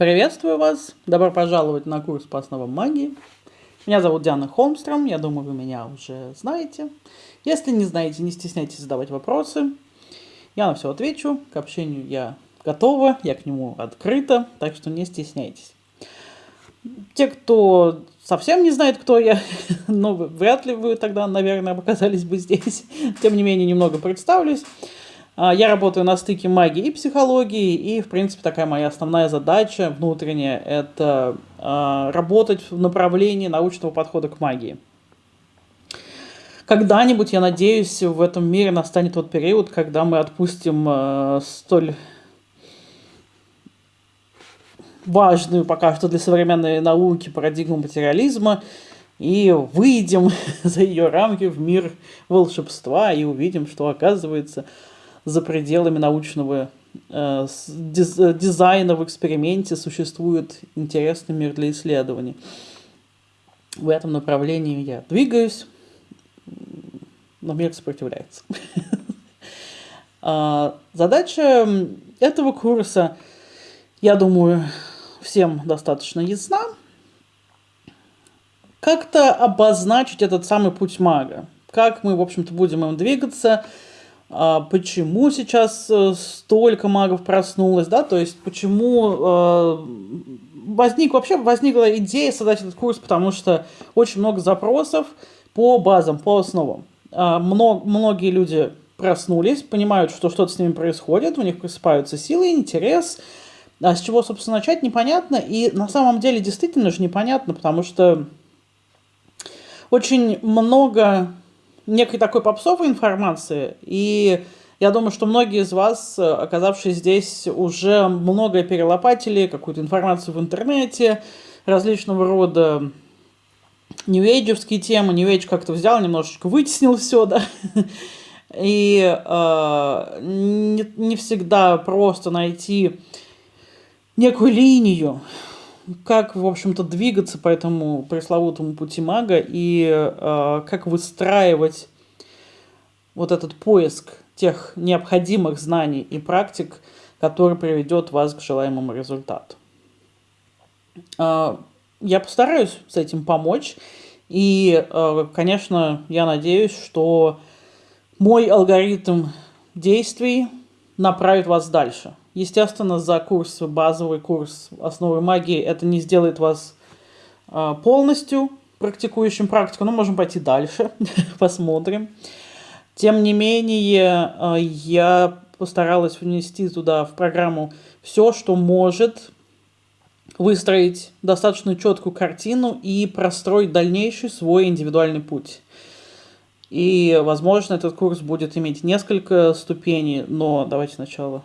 Приветствую вас! Добро пожаловать на курс по основам магии. Меня зовут Диана Холмстром, я думаю, вы меня уже знаете. Если не знаете, не стесняйтесь задавать вопросы. Я на все отвечу, к общению я готова, я к нему открыта, так что не стесняйтесь. Те, кто совсем не знает, кто я, ну, вряд ли вы тогда, наверное, оказались бы здесь. Тем не менее, немного представлюсь. А, я работаю на стыке магии и психологии, и, в принципе, такая моя основная задача внутренняя – это э, работать в направлении научного подхода к магии. Когда-нибудь, я надеюсь, в этом мире настанет тот период, когда мы отпустим э, столь важную пока что для современной науки парадигму материализма и выйдем за ее рамки в мир волшебства и увидим, что оказывается – за пределами научного э, дизайна в эксперименте существует интересный мир для исследований. В этом направлении я двигаюсь, но мир сопротивляется. А, задача этого курса, я думаю, всем достаточно ясна. Как-то обозначить этот самый путь мага. Как мы, в общем-то, будем им двигаться – почему сейчас э, столько магов проснулось, да, то есть почему э, возник, вообще возникла идея создать этот курс, потому что очень много запросов по базам, по основам. А, много, многие люди проснулись, понимают, что что-то с ними происходит, у них просыпаются силы, интерес, а с чего, собственно, начать, непонятно, и на самом деле действительно же непонятно, потому что очень много некой такой попсовой информации, и я думаю, что многие из вас, оказавшись здесь, уже многое перелопатили, какую-то информацию в интернете, различного рода New Age темы. New Age как-то взял, немножечко вытеснил все, да. И э, не, не всегда просто найти некую линию, как, в общем-то, двигаться по этому пресловутому пути мага и э, как выстраивать вот этот поиск тех необходимых знаний и практик, который приведет вас к желаемому результату. Э, я постараюсь с этим помочь. И, э, конечно, я надеюсь, что мой алгоритм действий направит вас дальше. Естественно, за курс, базовый курс основы магии, это не сделает вас а, полностью практикующим практику, но можем пойти дальше, посмотрим. Тем не менее, а, я постаралась внести туда в программу все, что может выстроить достаточно четкую картину и простроить дальнейший свой индивидуальный путь. И, возможно, этот курс будет иметь несколько ступеней, но давайте сначала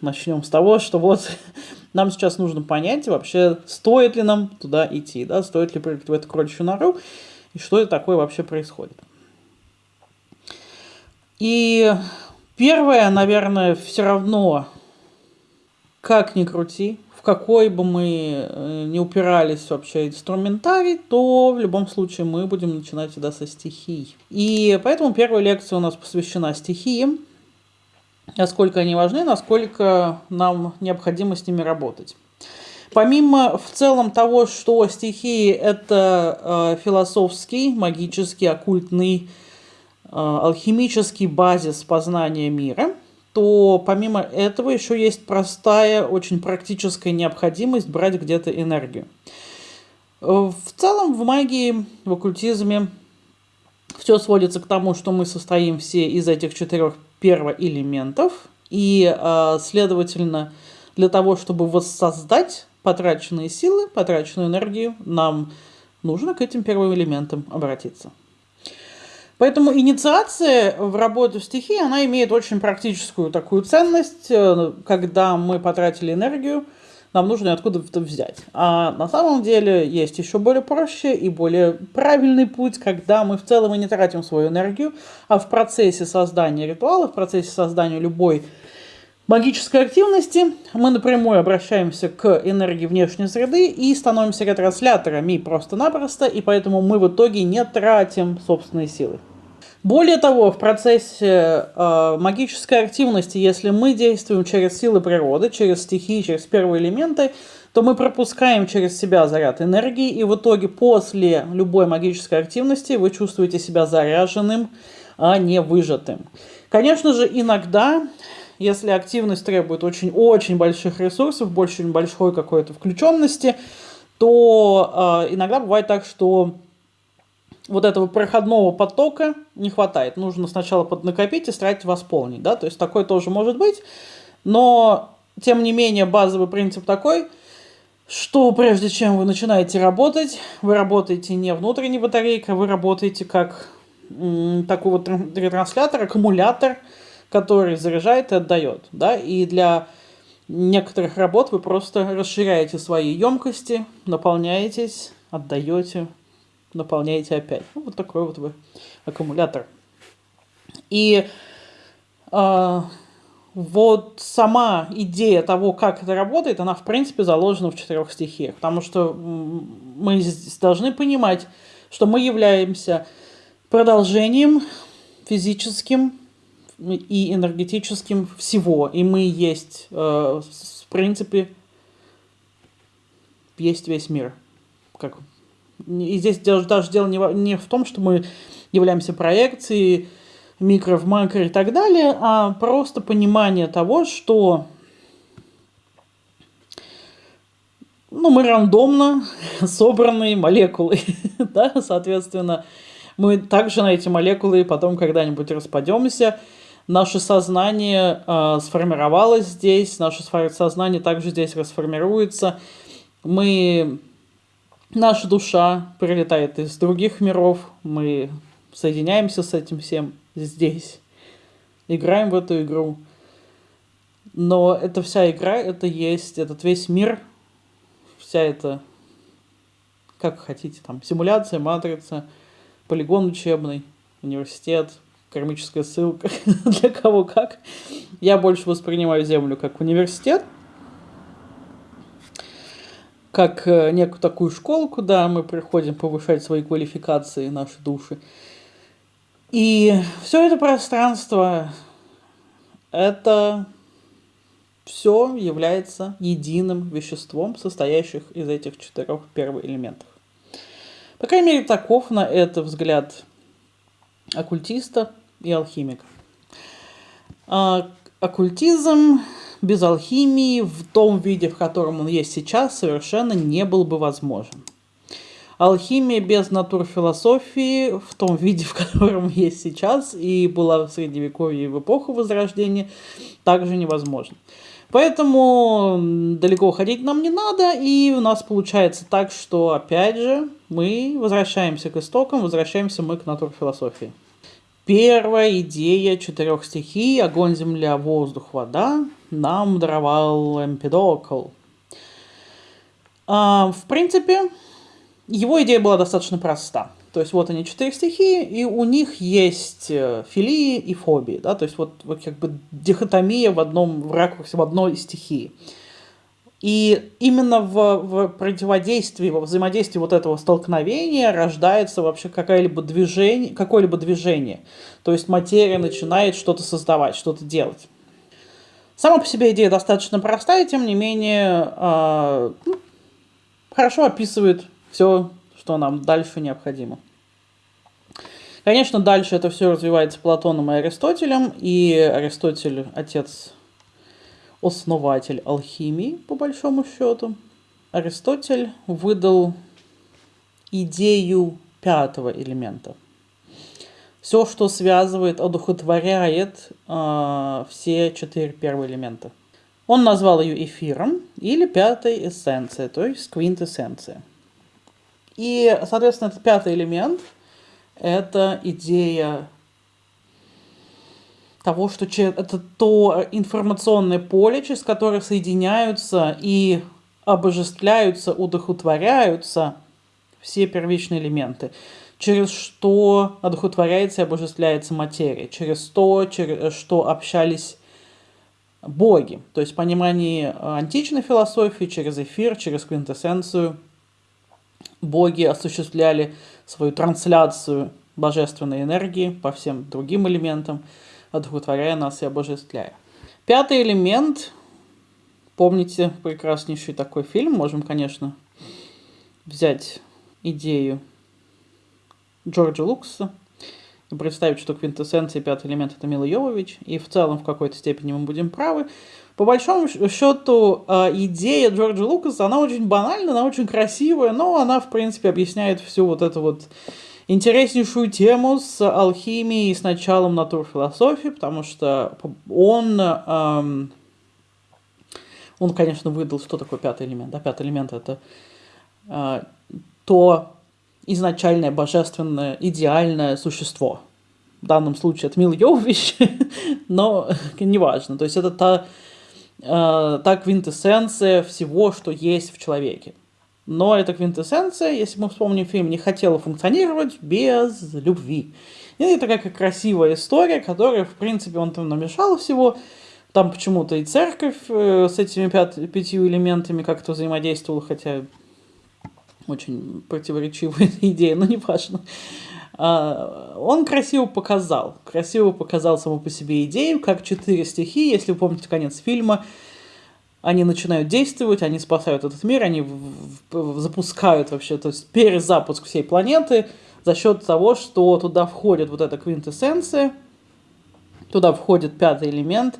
начнем с того, что вот нам сейчас нужно понять вообще, стоит ли нам туда идти, да, стоит ли прыгать в эту кроличью нору, и что это такое вообще происходит. И первое, наверное, все равно, как ни крути, в какой бы мы э, не упирались вообще инструментарий, то в любом случае мы будем начинать всегда со стихий. И поэтому первая лекция у нас посвящена стихиям, насколько они важны, насколько нам необходимо с ними работать. Помимо в целом того, что стихии – это э, философский, магический, оккультный, э, алхимический базис познания мира, то помимо этого еще есть простая, очень практическая необходимость брать где-то энергию. В целом в магии, в оккультизме все сводится к тому, что мы состоим все из этих четырех первоэлементов, и, а, следовательно, для того, чтобы воссоздать потраченные силы, потраченную энергию, нам нужно к этим первым элементам обратиться. Поэтому инициация в работу в стихии, она имеет очень практическую такую ценность, э, когда мы потратили энергию, нам нужно откуда-то взять. А на самом деле есть еще более проще и более правильный путь, когда мы в целом и не тратим свою энергию, а в процессе создания ритуала, в процессе создания любой магической активности мы напрямую обращаемся к энергии внешней среды и становимся ретрансляторами просто-напросто, и поэтому мы в итоге не тратим собственные силы. Более того, в процессе э, магической активности, если мы действуем через силы природы, через стихии, через первые элементы, то мы пропускаем через себя заряд энергии, и в итоге после любой магической активности вы чувствуете себя заряженным, а не выжатым. Конечно же, иногда, если активность требует очень-очень больших ресурсов, очень большой какой-то включенности, то э, иногда бывает так, что вот этого проходного потока не хватает. Нужно сначала поднакопить и старать восполнить, да, то есть такое тоже может быть, но тем не менее базовый принцип такой, что прежде чем вы начинаете работать, вы работаете не внутренней батарейкой, вы работаете как такой вот ретранслятор, аккумулятор, который заряжает и отдает, да, и для некоторых работ вы просто расширяете свои емкости, наполняетесь, отдаете, наполняете опять. Ну, вот такой вот вы аккумулятор. И э, вот сама идея того, как это работает, она в принципе заложена в четырех стихиях. Потому что мы должны понимать, что мы являемся продолжением физическим и энергетическим всего. И мы есть, э, в принципе, есть весь мир. Как и здесь даже дело не, не в том, что мы являемся проекцией микро в макро и так далее, а просто понимание того, что ну, мы рандомно собранные молекулы, да, соответственно, мы также на эти молекулы потом когда-нибудь распадемся, наше сознание э, сформировалось здесь, наше сознание также здесь расформируется, мы наша душа прилетает из других миров, мы соединяемся с этим всем здесь, играем в эту игру. Но эта вся игра, это есть этот весь мир, вся эта, как хотите, там, симуляция, матрица, полигон учебный, университет, кармическая ссылка, для кого как. Я больше воспринимаю Землю как университет, как э, некую такую школу, куда мы приходим повышать свои квалификации, наши души. И все это пространство, это все является единым веществом, состоящих из этих четырех первых элементов. По крайней мере, таков на это взгляд оккультиста и алхимика. Оккультизм без алхимии в том виде, в котором он есть сейчас, совершенно не был бы возможен. Алхимия без натурфилософии в том виде, в котором есть сейчас, и была в Средневековье и в эпоху Возрождения, также невозможно. Поэтому далеко ходить нам не надо, и у нас получается так, что опять же мы возвращаемся к истокам, возвращаемся мы к натурфилософии. Первая идея четырех стихий – огонь, земля, воздух, вода – нам даровал Эмпидокл. А, в принципе, его идея была достаточно проста. То есть вот они четыре стихии, и у них есть э, филии и фобии, да, то есть вот, вот как бы дихотомия в одном в ракурсе, в одной стихии. И именно в, в противодействии, во взаимодействии вот этого столкновения рождается вообще какое-либо движение, какое-либо движение. То есть материя начинает что-то создавать, что-то делать. Сама по себе идея достаточно простая, тем не менее э, хорошо описывает все, что нам дальше необходимо. Конечно, дальше это все развивается Платоном и Аристотелем, и Аристотель отец основатель алхимии, по большому счету. Аристотель выдал идею пятого элемента. Все, что связывает, одухотворяет э, все четыре первые элемента. Он назвал ее эфиром или пятой эссенцией, то есть квинтэссенция. И, соответственно, этот пятый элемент – это идея того, что это то информационное поле, через которое соединяются и обожествляются, удохотворяются все первичные элементы, через что одухотворяется и обожествляется материя, через то, через что общались боги. То есть понимание античной философии через эфир, через квинтэссенцию. Боги осуществляли свою трансляцию божественной энергии по всем другим элементам, одухотворяя нас и обожествляя. Пятый элемент. Помните прекраснейший такой фильм? Можем, конечно, взять идею Джорджа Лукаса и представить, что квинтэссенция пятый элемент это Мила Йовович, и в целом в какой-то степени мы будем правы. По большому счету, а, идея Джорджа Лукаса, она очень банальная, она очень красивая, но она, в принципе, объясняет всю вот эту вот интереснейшую тему с алхимией и с началом натурфилософии, потому что он, эм, он, конечно, выдал, что такое пятый элемент. Да, пятый элемент это э, то изначальное божественное идеальное существо. В данном случае это Мил Йович, но неважно. То есть это та э, та квинтэссенция всего, что есть в человеке. Но эта квинтэссенция, если мы вспомним фильм, не хотела функционировать без любви. И это такая красивая история, которая, в принципе, он там намешал всего. Там почему-то и церковь э, с этими пят, пятью элементами как-то взаимодействовала, хотя очень противоречивая идея, но не важно. А, он красиво показал, красиво показал саму по себе идею, как четыре стихии, если вы помните конец фильма, они начинают действовать, они спасают этот мир, они запускают вообще, то есть перезапуск всей планеты за счет того, что туда входит вот эта квинтэссенция, туда входит пятый элемент,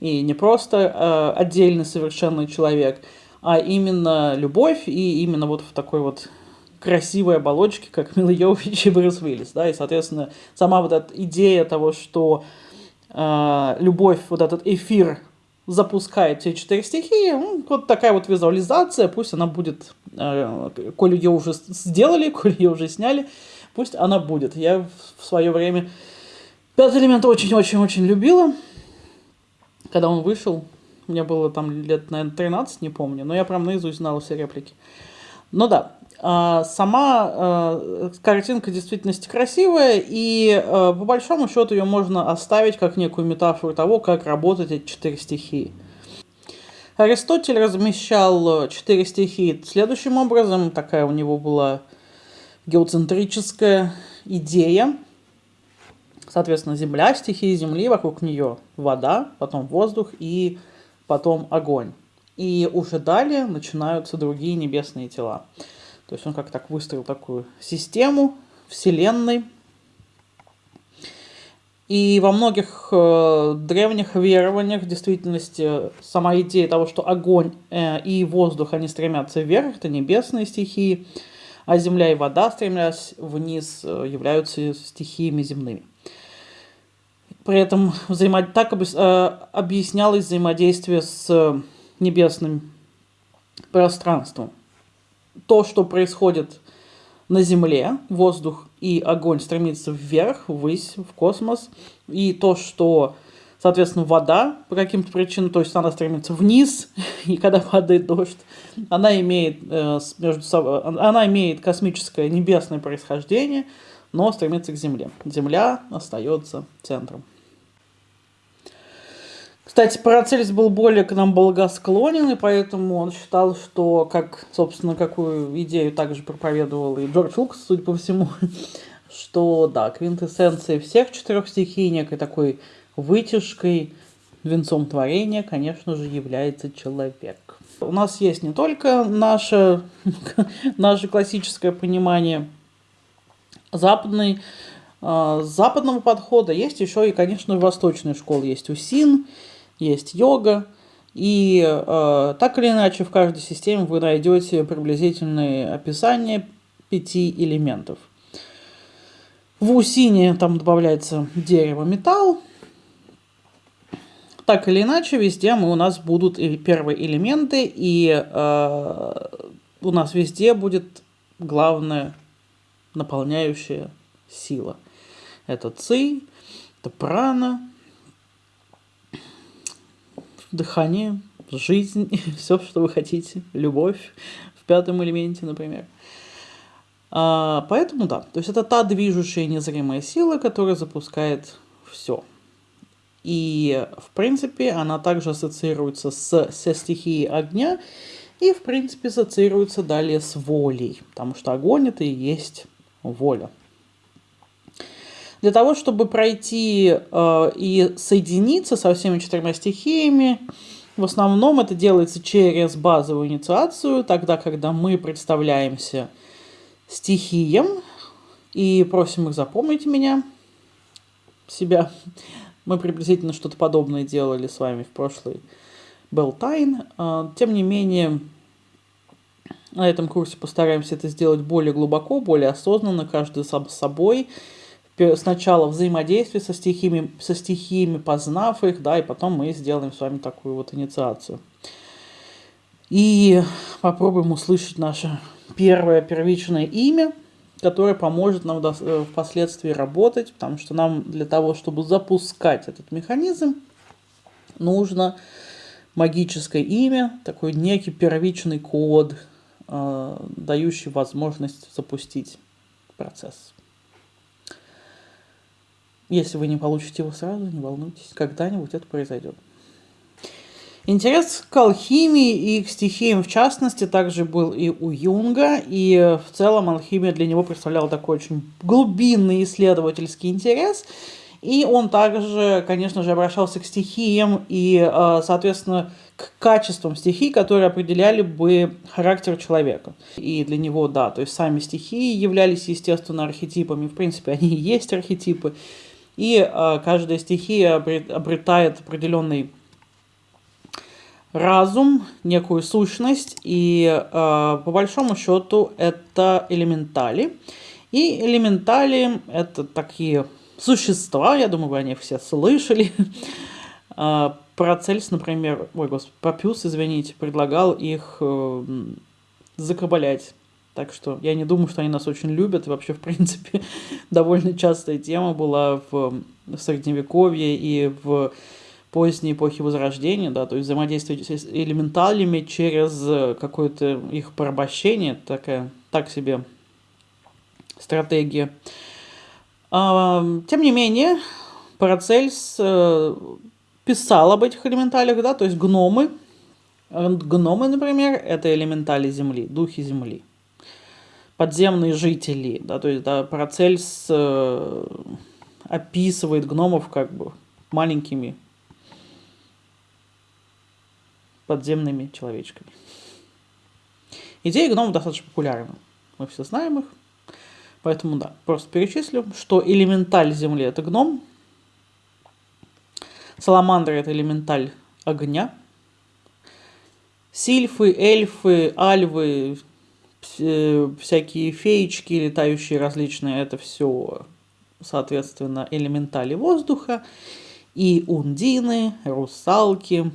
и не просто э, отдельный совершенный человек, а именно любовь и именно вот в такой вот красивой оболочке, как Мила Йович и Брюс Уиллис, да, и, соответственно, сама вот эта идея того, что э, любовь, вот этот эфир запускает все четыре стихии, ну, вот такая вот визуализация, пусть она будет, э, коль ее уже сделали, коль ее уже сняли, пусть она будет. Я в свое время Пятый элемент очень-очень-очень любила, когда он вышел, мне было там лет, наверное, 13, не помню, но я прям наизусть знала все реплики. Ну да, сама э, картинка действительности красивая, и э, по большому счету ее можно оставить как некую метафору того, как работают эти четыре стихии. Аристотель размещал четыре стихии следующим образом. Такая у него была геоцентрическая идея. Соответственно, земля, стихии земли, вокруг нее вода, потом воздух и потом огонь. И уже далее начинаются другие небесные тела. То есть он как так выстроил такую систему Вселенной. И во многих э, древних верованиях в действительности сама идея того, что огонь э, и воздух, они стремятся вверх, это небесные стихии, а земля и вода, стремясь вниз, э, являются стихиями земными. При этом взаимо... так э, объяснялось взаимодействие с небесным пространством то, что происходит на Земле, воздух и огонь стремится вверх, ввысь, в космос, и то, что, соответственно, вода по каким-то причинам, то есть она стремится вниз, и когда падает дождь, она имеет, э, между собой, она имеет космическое небесное происхождение, но стремится к Земле. Земля остается центром. Кстати, Парацельс был более к нам благосклонен, и поэтому он считал, что, как, собственно, какую идею также проповедовал и Джордж Лукас, судя по всему, что, да, квинтэссенцией всех четырех стихий, некой такой вытяжкой, венцом творения, конечно же, является человек. У нас есть не только наше, наше классическое понимание западной, э, западного подхода, есть еще и, конечно, восточная школа, есть УСИН, есть йога, и э, так или иначе в каждой системе вы найдете приблизительные описания пяти элементов. В усине там добавляется дерево, металл. Так или иначе, везде мы, у нас будут первые элементы, и э, у нас везде будет главная наполняющая сила. Это ци, это прана, дыхание, жизнь, все, что вы хотите, любовь в пятом элементе, например. А, поэтому да, то есть это та движущая незримая сила, которая запускает все. И, в принципе, она также ассоциируется с, со стихией огня и, в принципе, ассоциируется далее с волей, потому что огонь это и есть воля. Для того, чтобы пройти э, и соединиться со всеми четырьмя стихиями, в основном это делается через базовую инициацию, тогда, когда мы представляемся стихиям и просим их запомнить меня, себя. Мы приблизительно что-то подобное делали с вами в прошлый Белтайн. А, тем не менее, на этом курсе постараемся это сделать более глубоко, более осознанно, каждый сам с собой. Сначала взаимодействие со стихиями, со стихиями, познав их, да, и потом мы сделаем с вами такую вот инициацию. И попробуем услышать наше первое первичное имя, которое поможет нам э, впоследствии работать, потому что нам для того, чтобы запускать этот механизм, нужно магическое имя, такой некий первичный код, э, дающий возможность запустить процесс. Если вы не получите его сразу, не волнуйтесь, когда-нибудь это произойдет. Интерес к алхимии и к стихиям в частности также был и у Юнга, и в целом алхимия для него представляла такой очень глубинный исследовательский интерес, и он также, конечно же, обращался к стихиям и, э, соответственно, к качествам стихий, которые определяли бы характер человека. И для него, да, то есть сами стихии являлись, естественно, архетипами, в принципе, они и есть архетипы, и э, каждая стихия обретает определенный разум, некую сущность, и э, по большому счету это элементали. И элементали это такие существа, я думаю, вы о них все слышали. э, Парацельс, например, ой, господи, Папюс, извините, предлагал их э, закабалять. Так что я не думаю, что они нас очень любят. И вообще, в принципе, довольно частая тема была в, Средневековье и в поздней эпохи Возрождения, да, то есть взаимодействие с элементалями через э, какое-то их порабощение, такая, так себе стратегия. А, тем не менее, Парацельс э, писал об этих элементалях, да, то есть гномы. Гномы, например, это элементали Земли, духи Земли. Подземные жители, да, то есть да, Парацельс э, описывает гномов как бы маленькими подземными человечками. Идеи гномов достаточно популярны. Мы все знаем их. Поэтому да, просто перечислю, что элементаль Земли это гном, саламандра это элементаль огня, сильфы, эльфы, альвы, всякие феечки, летающие различные, это все, соответственно, элементали воздуха, и ундины, русалки,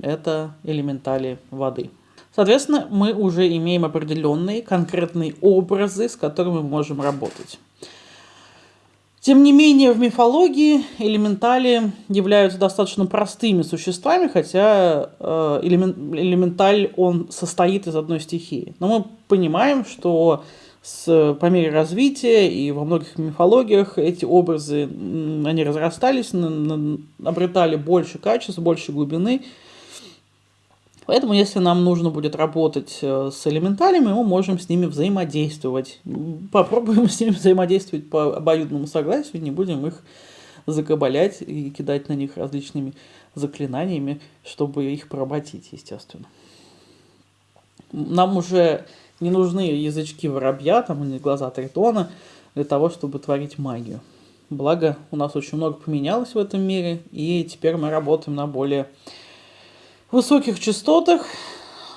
это элементали воды. Соответственно, мы уже имеем определенные конкретные образы, с которыми мы можем работать. Тем не менее, в мифологии элементали являются достаточно простыми существами, хотя э, элементаль, он состоит из одной стихии. Но мы понимаем, что с, по мере развития и во многих мифологиях эти образы, они разрастались, обретали больше качеств, больше глубины, Поэтому, если нам нужно будет работать э, с элементалями, мы можем с ними взаимодействовать. Попробуем с ними взаимодействовать по обоюдному согласию, не будем их закабалять и кидать на них различными заклинаниями, чтобы их поработить, естественно. Нам уже не нужны язычки воробья, там, или глаза тритона, для того, чтобы творить магию. Благо, у нас очень много поменялось в этом мире, и теперь мы работаем на более высоких частотах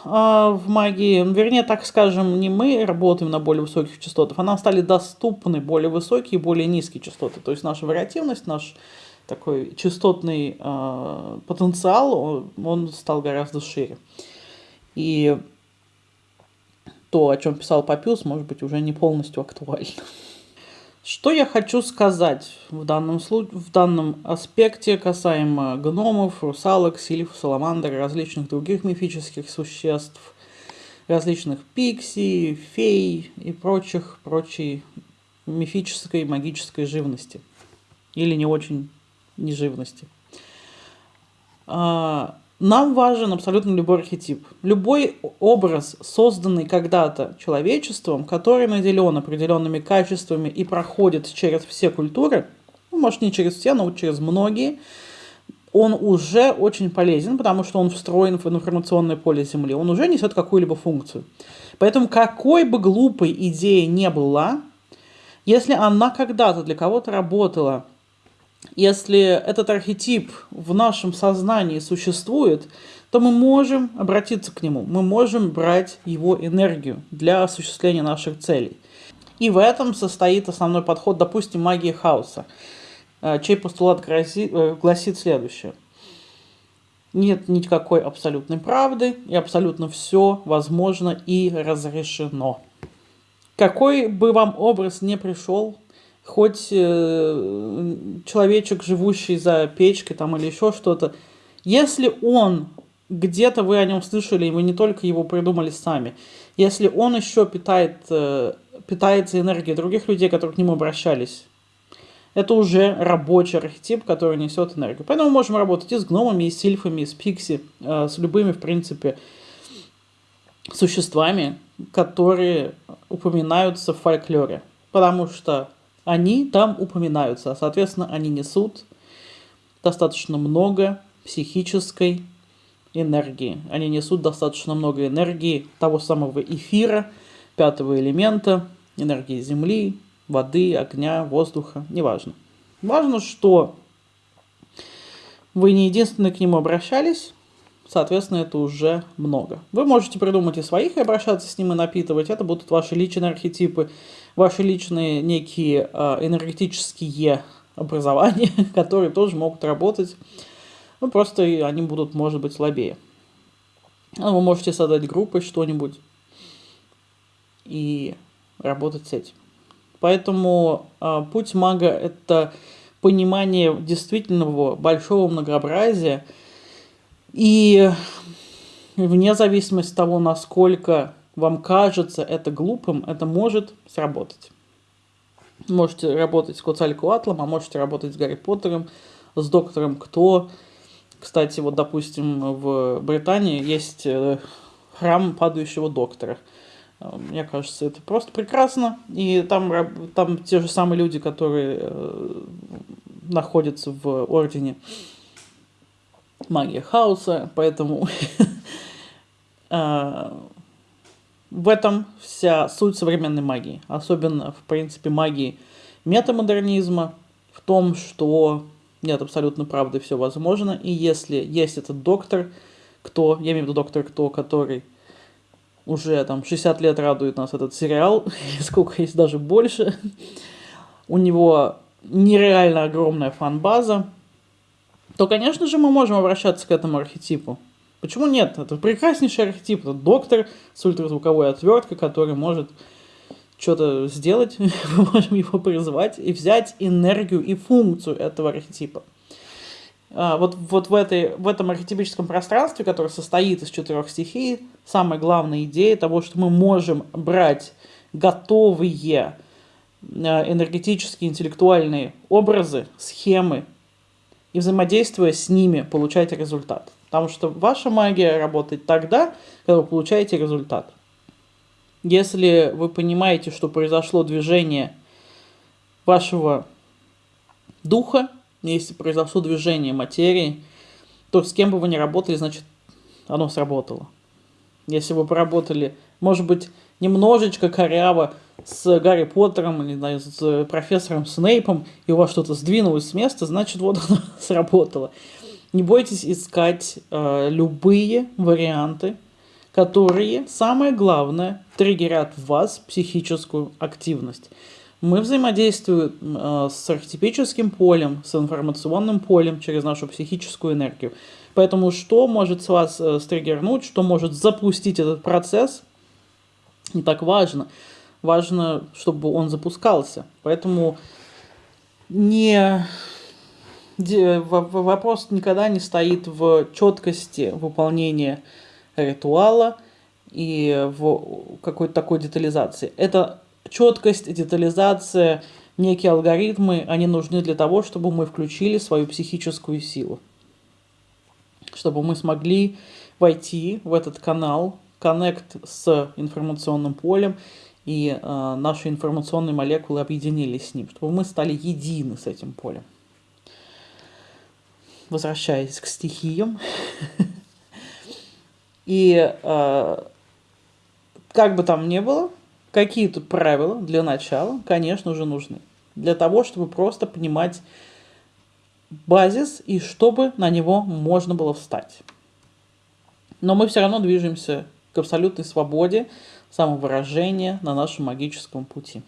а, в магии, вернее, так скажем, не мы работаем на более высоких частотах, а нам стали доступны более высокие и более низкие частоты. То есть наша вариативность, наш такой частотный э, потенциал, он, он стал гораздо шире. И то, о чем писал Папюс, может быть, уже не полностью актуально. Что я хочу сказать в данном, случае, в данном аспекте касаемо гномов, русалок, сильф, саламандр, различных других мифических существ, различных пикси, фей и прочих, прочей мифической магической живности. Или не очень неживности. А, нам важен абсолютно любой архетип. Любой образ, созданный когда-то человечеством, который наделен определенными качествами и проходит через все культуры, может не через все, но через многие, он уже очень полезен, потому что он встроен в информационное поле Земли, он уже несет какую-либо функцию. Поэтому какой бы глупой идея не была, если она когда-то для кого-то работала, если этот архетип в нашем сознании существует, то мы можем обратиться к нему, мы можем брать его энергию для осуществления наших целей. И в этом состоит основной подход, допустим, магии хаоса. Э, чей постулат э, гласит следующее. Нет никакой абсолютной правды, и абсолютно все возможно и разрешено. Какой бы вам образ не пришел, хоть э, человечек, живущий за печкой там или еще что-то, если он где-то вы о нем слышали, и вы не только его придумали сами, если он еще питает, э, питается энергией других людей, которые к нему обращались, это уже рабочий архетип, который несет энергию. Поэтому мы можем работать и с гномами, и с сильфами, и с пикси, э, с любыми, в принципе, существами, которые упоминаются в фольклоре. Потому что они там упоминаются, соответственно, они несут достаточно много психической энергии. Они несут достаточно много энергии того самого эфира, пятого элемента, энергии Земли, воды, огня, воздуха, неважно. Важно, что вы не единственные к нему обращались, соответственно, это уже много. Вы можете придумать и своих, и обращаться с ним и напитывать. Это будут ваши личные архетипы, ваши личные некие э, энергетические образования, которые тоже могут работать. Ну, просто они будут, может быть, слабее. Ну, вы можете создать группой что-нибудь и работать с этим. Поэтому э, путь мага – это понимание действительного большого многообразия, и вне зависимости от того, насколько вам кажется это глупым, это может сработать. Можете работать с Коцалькуатлом, а можете работать с Гарри Поттером, с Доктором Кто. Кстати, вот, допустим, в Британии есть э, храм падающего доктора. Э, мне кажется, это просто прекрасно. И там, там те же самые люди, которые э, находятся в ордене магия хаоса, поэтому В этом вся суть современной магии, особенно, в принципе, магии метамодернизма, в том, что нет абсолютно правды, все возможно, и если есть этот доктор, кто, я имею в виду доктор кто, который уже там 60 лет радует нас этот сериал, сколько есть даже больше, у него нереально огромная фан-база, то, конечно же, мы можем обращаться к этому архетипу. Почему нет? Это прекраснейший архетип. Это доктор с ультразвуковой отверткой, который может что-то сделать. Мы можем его призвать и взять энергию и функцию этого архетипа. А, вот, вот в, этой, в этом архетипическом пространстве, которое состоит из четырех стихий, самая главная идея того, что мы можем брать готовые а, энергетические, интеллектуальные образы, схемы и взаимодействуя с ними получать результат. Потому что ваша магия работает тогда, когда вы получаете результат. Если вы понимаете, что произошло движение вашего духа, если произошло движение материи, то с кем бы вы ни работали, значит, оно сработало. Если вы поработали, может быть, немножечко коряво с Гарри Поттером или знаю, с профессором Снейпом, и у вас что-то сдвинулось с места, значит, вот оно сработало. Не бойтесь искать э, любые варианты, которые, самое главное, триггерят в вас психическую активность. Мы взаимодействуем э, с архетипическим полем, с информационным полем через нашу психическую энергию. Поэтому что может с вас э, стриггернуть, что может запустить этот процесс, не так важно. Важно, чтобы он запускался. Поэтому не вопрос никогда не стоит в четкости выполнения ритуала и в какой-то такой детализации. Это четкость, детализация, некие алгоритмы, они нужны для того, чтобы мы включили свою психическую силу. Чтобы мы смогли войти в этот канал, коннект с информационным полем, и э, наши информационные молекулы объединились с ним, чтобы мы стали едины с этим полем. возвращаясь к стихиям, и э, как бы там ни было, какие тут правила для начала, конечно же, нужны. Для того, чтобы просто понимать базис и чтобы на него можно было встать. Но мы все равно движемся к абсолютной свободе самовыражения на нашем магическом пути.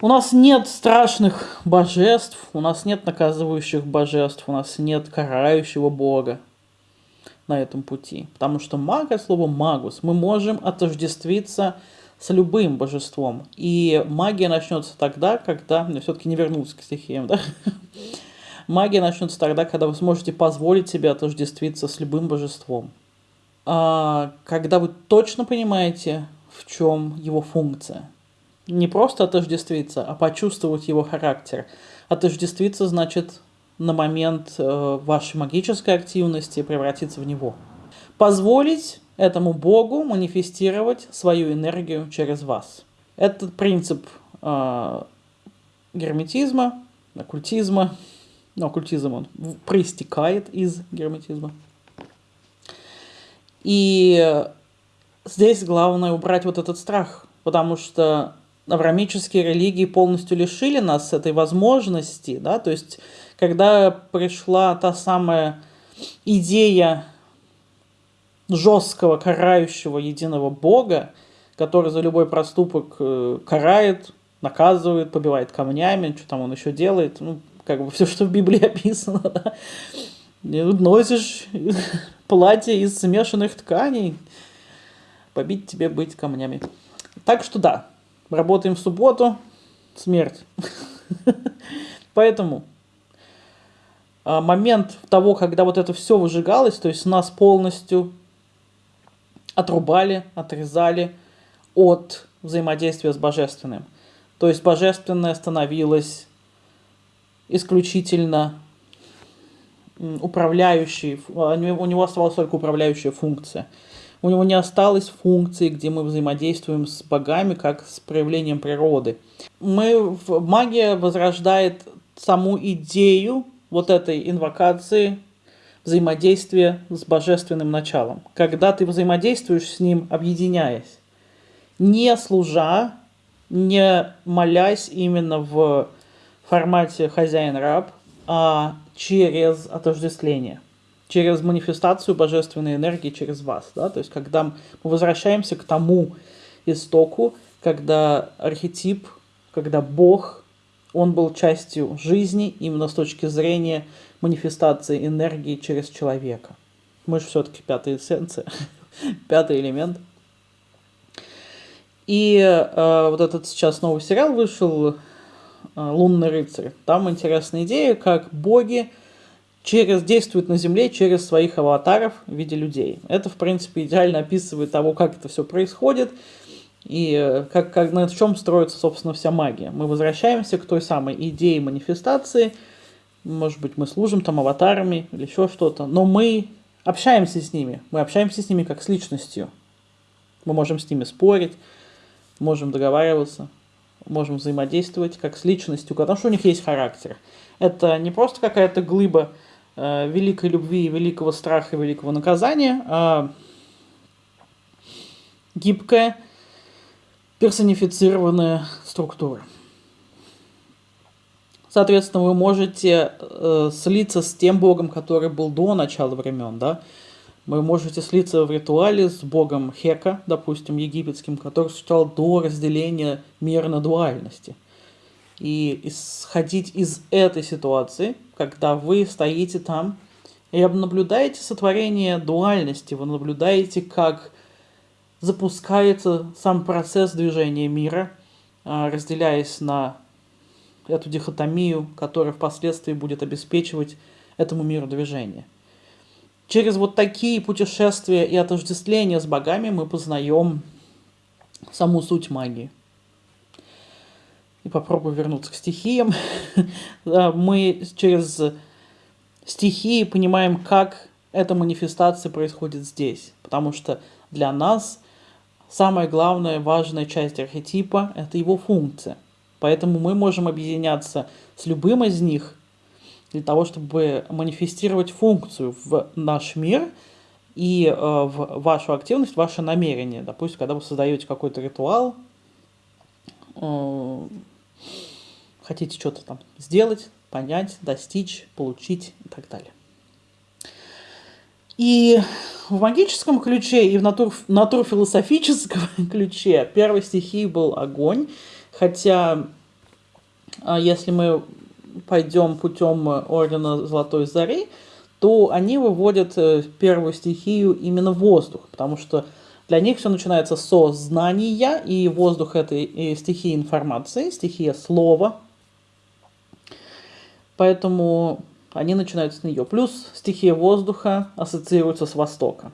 У нас нет страшных божеств, у нас нет наказывающих божеств, у нас нет карающего бога на этом пути. Потому что маг от слова магус мы можем отождествиться с любым божеством. И магия начнется тогда, когда... Мне все-таки не вернуться к стихиям, да? Магия начнется тогда, когда вы сможете позволить себе отождествиться с любым божеством. А, когда вы точно понимаете, в чем его функция не просто отождествиться, а почувствовать его характер. Отождествиться значит на момент э, вашей магической активности превратиться в него. Позволить этому Богу манифестировать свою энергию через вас. Этот принцип э, герметизма, оккультизма, ну, оккультизм он проистекает из герметизма. И здесь главное убрать вот этот страх, потому что аврамические религии полностью лишили нас этой возможности, да, то есть когда пришла та самая идея жесткого карающего единого Бога, который за любой проступок э, карает, наказывает, побивает камнями, что там он еще делает, ну, как бы все, что в Библии описано, да. Носишь платье из смешанных тканей, побить тебе быть камнями. Так что да, работаем в субботу, смерть. Поэтому а, момент того, когда вот это все выжигалось, то есть нас полностью отрубали, отрезали от взаимодействия с божественным. То есть божественное становилось исключительно управляющей, а, у него оставалась только управляющая функция – у него не осталось функции, где мы взаимодействуем с богами, как с проявлением природы. Мы, магия возрождает саму идею вот этой инвокации взаимодействия с божественным началом. Когда ты взаимодействуешь с ним, объединяясь, не служа, не молясь именно в формате хозяин-раб, а через отождествление через манифестацию божественной энергии через вас. Да? То есть, когда мы возвращаемся к тому истоку, когда архетип, когда Бог, он был частью жизни именно с точки зрения манифестации энергии через человека. Мы же все-таки пятая эссенция, пятый элемент. И э, вот этот сейчас новый сериал вышел, «Лунный рыцарь». Там интересная идея, как боги через, действует на Земле через своих аватаров в виде людей. Это, в принципе, идеально описывает того, как это все происходит и э, как, как, на чем строится, собственно, вся магия. Мы возвращаемся к той самой идее манифестации, может быть, мы служим там аватарами или еще что-то, но мы общаемся с ними, мы общаемся с ними как с личностью. Мы можем с ними спорить, можем договариваться, можем взаимодействовать как с личностью, потому что у них есть характер. Это не просто какая-то глыба э, великой любви, великого страха, великого наказания, а гибкая, персонифицированная структура. Соответственно, вы можете э, слиться с тем богом, который был до начала времен, да, вы можете слиться в ритуале с богом Хека, допустим, египетским, который существовал до разделения мира на дуальности – и исходить из этой ситуации, когда вы стоите там и наблюдаете сотворение дуальности, вы наблюдаете, как запускается сам процесс движения мира, а, разделяясь на эту дихотомию, которая впоследствии будет обеспечивать этому миру движение. Через вот такие путешествия и отождествления с богами мы познаем саму суть магии и попробую вернуться к стихиям. Мы через стихии понимаем, как эта манифестация происходит здесь. Потому что для нас самая главная важная часть архетипа – это его функция. Поэтому мы можем объединяться с любым из них для того, чтобы манифестировать функцию в наш мир и э, в вашу активность, ваше намерение. Допустим, когда вы создаете какой-то ритуал, э, хотите что-то там сделать, понять, достичь, получить и так далее. И в магическом ключе и в натур, натурфилософическом ключе первой стихией был огонь, хотя а, если мы пойдем путем Ордена Золотой Зари, то они выводят э, первую стихию именно воздух, потому что для них все начинается со знания, и воздух — это и стихия информации, стихия слова. Поэтому они начинают с нее. Плюс стихия воздуха ассоциируется с Востока.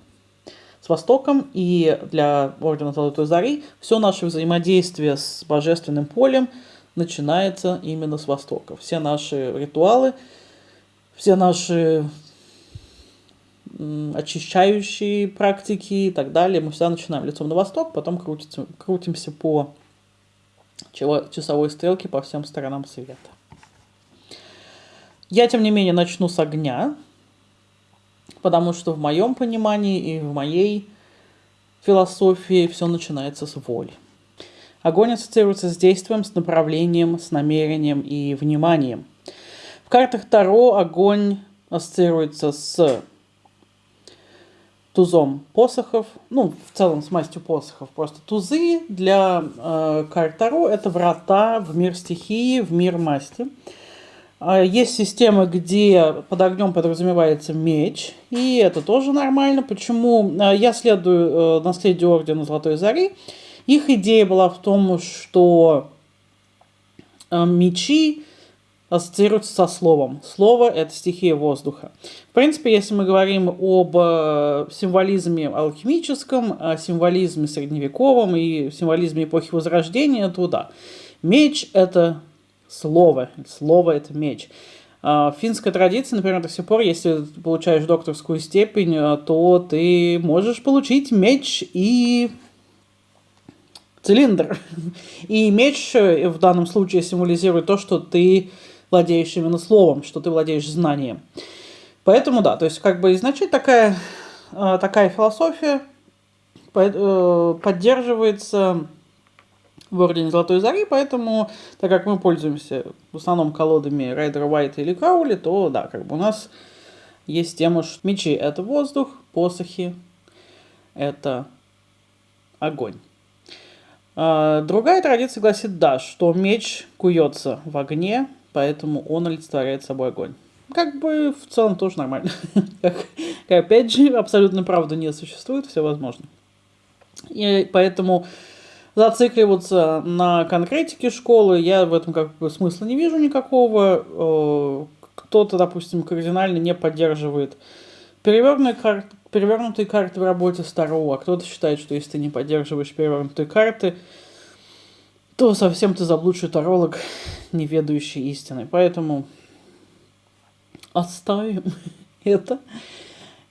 С Востоком и для Ордена Золотой Зари все наше взаимодействие с Божественным полем начинается именно с Востока. Все наши ритуалы, все наши очищающие практики и так далее, мы всегда начинаем лицом на восток, потом крутимся, крутимся по часовой стрелке по всем сторонам света. Я, тем не менее, начну с огня, потому что в моем понимании и в моей философии все начинается с воли. Огонь ассоциируется с действием, с направлением, с намерением и вниманием. В картах Таро огонь ассоциируется с тузом посохов, ну, в целом с мастью посохов. Просто тузы для э, карт Таро – это врата в мир стихии, в мир масти. А, есть системы, где под огнем подразумевается меч, и это тоже нормально. Почему? А, я следую э, наследию Ордена Золотой Зари. Их идея была в том, что э, мечи ассоциируются со словом. Слово – это стихия воздуха. В принципе, если мы говорим об э, символизме алхимическом, о символизме средневековом и символизме эпохи Возрождения, то да. Меч – это слово. Слово – это меч. А, в финской традиции, например, до сих пор, если получаешь докторскую степень, то ты можешь получить меч и цилиндр. И меч э, в данном случае символизирует то, что ты владеешь именно словом, что ты владеешь знанием. Поэтому да, то есть как бы изначально такая, а, такая философия э, поддерживается в Ордене Золотой Зари, поэтому, так как мы пользуемся в основном колодами Райдера Уайта или Краули, то да, как бы у нас есть тема, что мечи — это воздух, посохи — это огонь. А, другая традиция гласит, да, что меч куется в огне, поэтому он олицетворяет собой огонь. Как бы в целом тоже нормально. как, опять же, абсолютно правда не существует, все возможно. И поэтому зацикливаться на конкретике школы, я в этом как бы смысла не вижу никакого. Э, кто-то, допустим, кардинально не поддерживает перевернутые карты, перевернутые карты в работе старого, а кто-то считает, что если ты не поддерживаешь перевернутые карты, то совсем ты заблудший таролог, не ведающий истины. Поэтому оставим это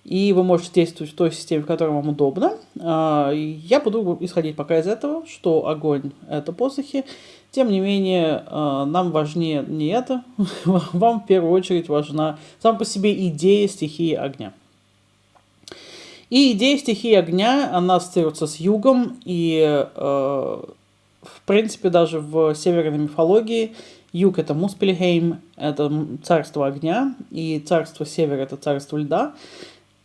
и вы можете действовать в той системе, в которой вам удобно. А, я буду исходить пока из этого, что огонь — это посохи. Тем не менее, а, нам важнее не это. Вам в первую очередь важна сам по себе идея стихии огня. И идея стихии огня, она ассоциируется с югом, и а, в принципе даже в северной мифологии юг это Муспельхейм, это царство огня, и царство севера это царство льда.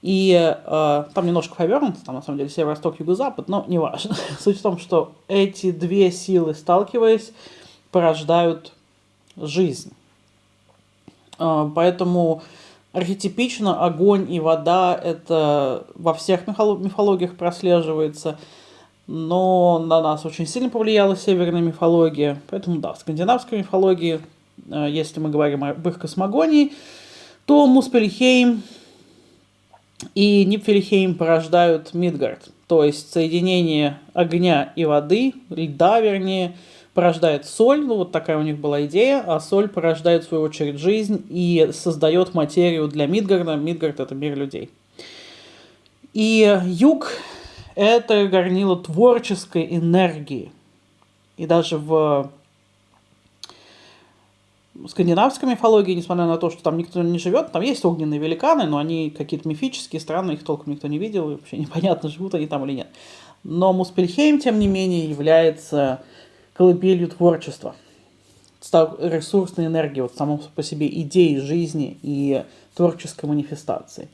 И э, там немножко повернуто, там на самом деле северо-восток, юго-запад, но не важно. Суть в том, что эти две силы, сталкиваясь, порождают жизнь. Э, поэтому архетипично огонь и вода это во всех мифологиях прослеживается, но на нас очень сильно повлияла северная мифология. Поэтому да, в скандинавской мифологии, э, если мы говорим об их космогонии, то Муспельхейм и Нипфельхейм порождают Мидгард. То есть соединение огня и воды, льда вернее, порождает соль, ну вот такая у них была идея, а соль порождает в свою очередь жизнь и создает материю для Мидгарда. Мидгард это мир людей. И юг — это горнило творческой энергии. И даже в скандинавской мифологии, несмотря на то, что там никто не живет, там есть огненные великаны, но они какие-то мифические, странные, их толком никто не видел, и вообще непонятно, живут они там или нет. Но Муспельхейм, тем не менее, является колыбелью творчества, ресурсной энергии, вот само по себе идеи жизни и творческой манифестации.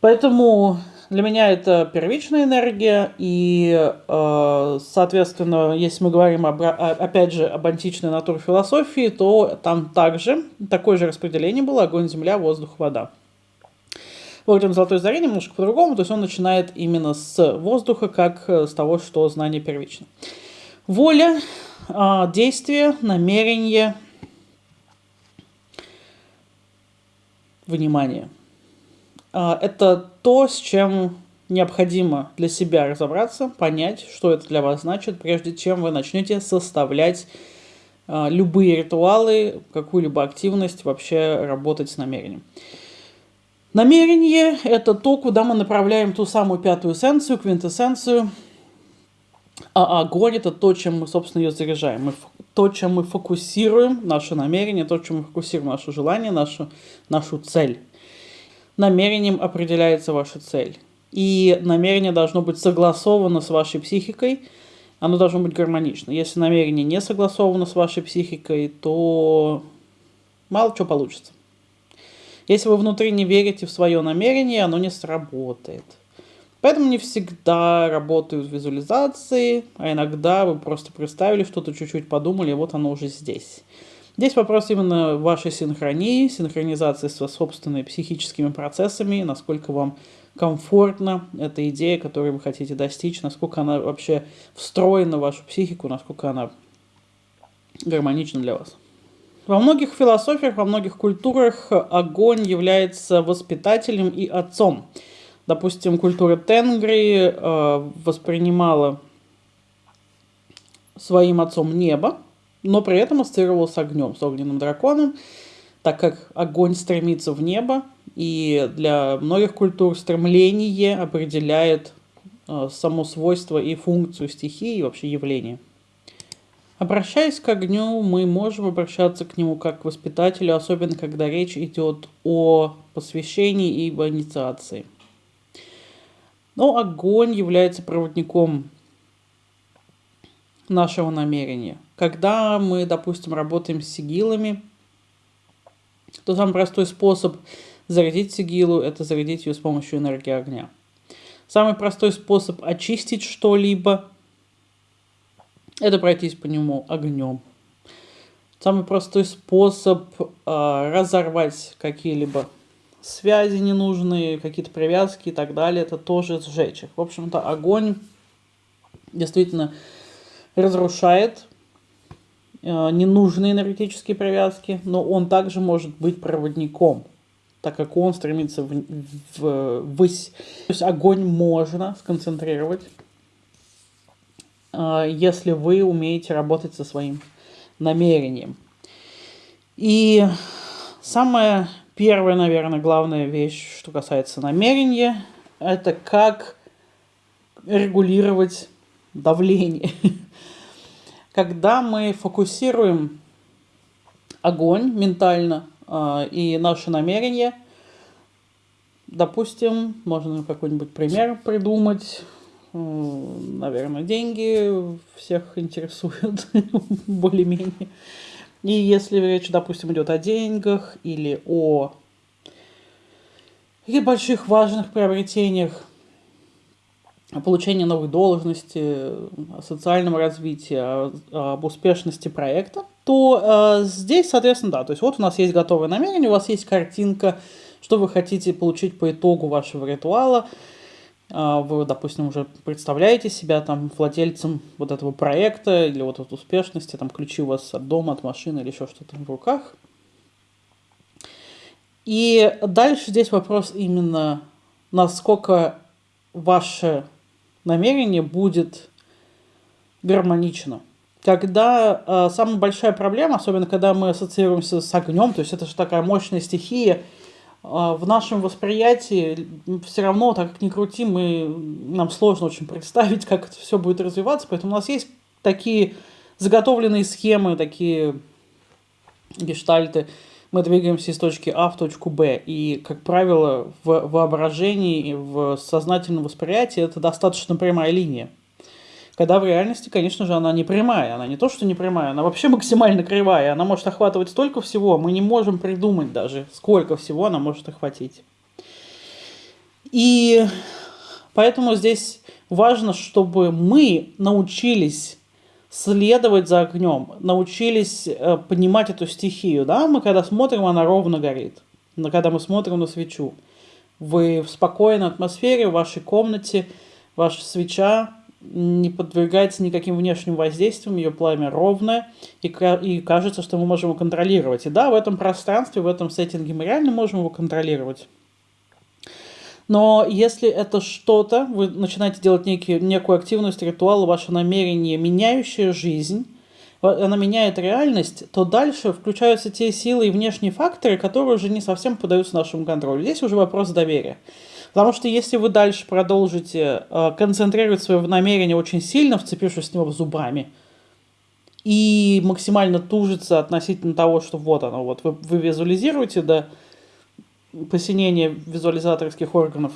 Поэтому для меня это первичная энергия, и, э, соответственно, если мы говорим, об, опять же, об античной натурфилософии, то там также такое же распределение было огонь, земля, воздух, вода. Орден Золотой Зари немножко по-другому, то есть он начинает именно с воздуха, как с того, что знание первично. Воля, э, действие, намерение, внимание – а, это то, с чем необходимо для себя разобраться, понять, что это для вас значит, прежде чем вы начнете составлять а, любые ритуалы, какую-либо активность, вообще работать с намерением. Намерение – это то, куда мы направляем ту самую пятую эссенцию, квинтэссенцию, а огонь – это то, чем мы, собственно, ее заряжаем. Мы, то, чем мы фокусируем наше намерение, то, чем мы фокусируем наше желание, нашу, нашу цель намерением определяется ваша цель. И намерение должно быть согласовано с вашей психикой, оно должно быть гармонично. Если намерение не согласовано с вашей психикой, то мало чего получится. Если вы внутри не верите в свое намерение, оно не сработает. Поэтому не всегда работают визуализации, а иногда вы просто представили что-то, чуть-чуть подумали, и вот оно уже здесь. Здесь вопрос именно вашей синхронии, синхронизации со собственными психическими процессами, насколько вам комфортна эта идея, которую вы хотите достичь, насколько она вообще встроена в вашу психику, насколько она гармонична для вас. Во многих философиях, во многих культурах огонь является воспитателем и отцом. Допустим, культура Тенгри э, воспринимала своим отцом небо, но при этом ассоциировал с огнем, с огненным драконом, так как огонь стремится в небо, и для многих культур стремление определяет э, само свойство и функцию стихии и вообще явления. Обращаясь к огню, мы можем обращаться к нему как к воспитателю, особенно когда речь идет о посвящении и об инициации. Но огонь является проводником нашего намерения. Когда мы, допустим, работаем с сигилами, то самый простой способ зарядить сигилу – это зарядить ее с помощью энергии огня. Самый простой способ очистить что-либо – это пройтись по нему огнем. Самый простой способ э, разорвать какие-либо связи ненужные, какие-то привязки и так далее, это тоже сжечь их. В общем-то, огонь действительно разрушает э, ненужные энергетические привязки, но он также может быть проводником, так как он стремится в, в, ввысь. То есть огонь можно сконцентрировать, э, если вы умеете работать со своим намерением. И самая первая, наверное, главная вещь, что касается намерения, это как регулировать давление. когда мы фокусируем огонь ментально э, и наши намерения, допустим, можно какой-нибудь пример придумать, наверное, деньги всех интересуют более-менее. И если речь, допустим, идет о деньгах или о каких больших важных приобретениях, получении новой должности, о социальном развитии, об успешности проекта, то э, здесь, соответственно, да, то есть вот у нас есть готовое намерение, у вас есть картинка, что вы хотите получить по итогу вашего ритуала, вы, допустим, уже представляете себя там владельцем вот этого проекта или вот от успешности, там ключи у вас от дома, от машины или еще что-то в руках. И дальше здесь вопрос именно, насколько ваше намерение будет гармонично. Когда э, самая большая проблема, особенно когда мы ассоциируемся с огнем, то есть это же такая мощная стихия, в нашем восприятии все равно, так как ни крути, мы, нам сложно очень представить, как это все будет развиваться, поэтому у нас есть такие заготовленные схемы, такие гештальты, мы двигаемся из точки А в точку Б. И, как правило, в воображении, в сознательном восприятии это достаточно прямая линия. Когда в реальности, конечно же, она не прямая. Она не то, что не прямая, она вообще максимально кривая. Она может охватывать столько всего, мы не можем придумать даже, сколько всего она может охватить. И поэтому здесь важно, чтобы мы научились следовать за огнем, научились э, понимать эту стихию. Да? Мы когда смотрим, она ровно горит. Но когда мы смотрим на свечу, вы в спокойной атмосфере, в вашей комнате, ваша свеча не подвергается никаким внешним воздействиям, ее пламя ровное, и, и кажется, что мы можем его контролировать. И да, в этом пространстве, в этом сеттинге мы реально можем его контролировать. Но если это что-то, вы начинаете делать некий, некую активность, ритуал, ваше намерение, меняющее жизнь, она меняет реальность, то дальше включаются те силы и внешние факторы, которые уже не совсем поддаются нашему контролю. Здесь уже вопрос доверия. Потому что если вы дальше продолжите э, концентрировать свое намерение очень сильно, вцепившись в него зубами, и максимально тужиться относительно того, что вот оно, вот вы, вы визуализируете, да, посинение визуализаторских органов,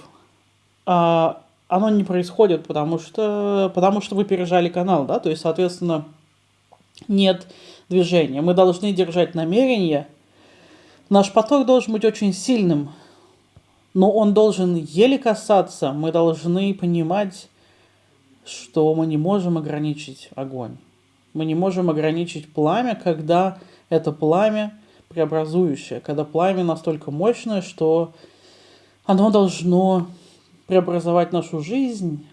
а оно не происходит, потому что, потому что вы пережали канал, да, то есть, соответственно, нет движения. Мы должны держать намерение. Наш поток должен быть очень сильным, но он должен еле касаться. Мы должны понимать, что мы не можем ограничить огонь. Мы не можем ограничить пламя, когда это пламя преобразующее, когда пламя настолько мощное, что оно должно преобразовать нашу жизнь,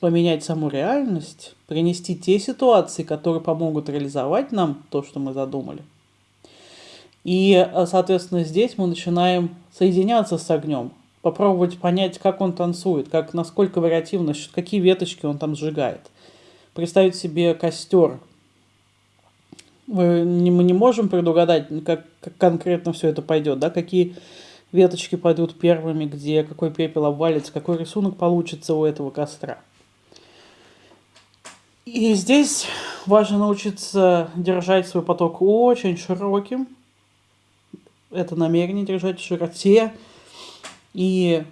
поменять саму реальность, принести те ситуации, которые помогут реализовать нам то, что мы задумали. И, э, соответственно, здесь мы начинаем соединяться с огнем, попробовать понять, как он танцует, как, насколько вариативно, какие веточки он там сжигает. Представить себе костер, мы не можем предугадать, как, как конкретно все это пойдет, да, какие веточки пойдут первыми, где какой пепел обвалится, какой рисунок получится у этого костра. И здесь важно научиться держать свой поток очень широким. Это намерение держать в широте. И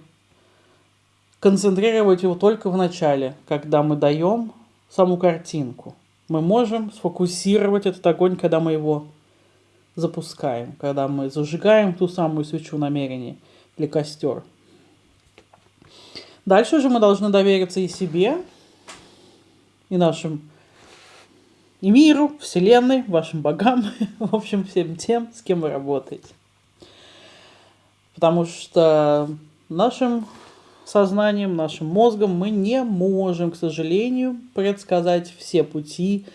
концентрировать его только в начале, когда мы даем саму картинку мы можем сфокусировать этот огонь, когда мы его запускаем, когда мы зажигаем ту самую свечу намерения или костер. Дальше же мы должны довериться и себе, и нашим и миру, вселенной, вашим богам, в общем, всем тем, с кем вы работаете. Потому что нашим сознанием, нашим мозгом мы не можем, к сожалению, предсказать все пути,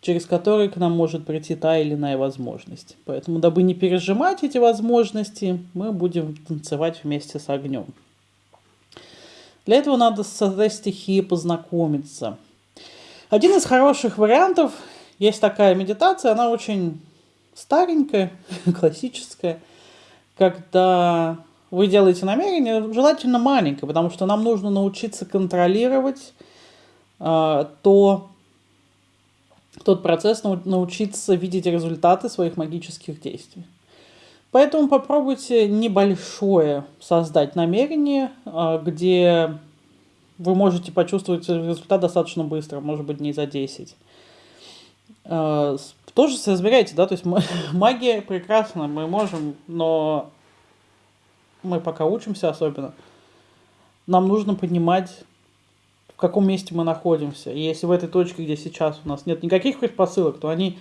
через которые к нам может прийти та или иная возможность. Поэтому, дабы не пережимать эти возможности, мы будем танцевать вместе с огнем. Для этого надо с этой стихией познакомиться. Один из хороших вариантов, есть такая медитация, она очень старенькая, классическая, когда вы делаете намерение, желательно маленькое, потому что нам нужно научиться контролировать э, то, тот процесс, научиться видеть результаты своих магических действий. Поэтому попробуйте небольшое создать намерение, э, где вы можете почувствовать результат достаточно быстро, может быть, не за 10. Э, тоже соизмеряйте, да, то есть магия прекрасна, мы можем, но мы пока учимся особенно, нам нужно понимать, в каком месте мы находимся. И если в этой точке, где сейчас у нас нет никаких предпосылок, то они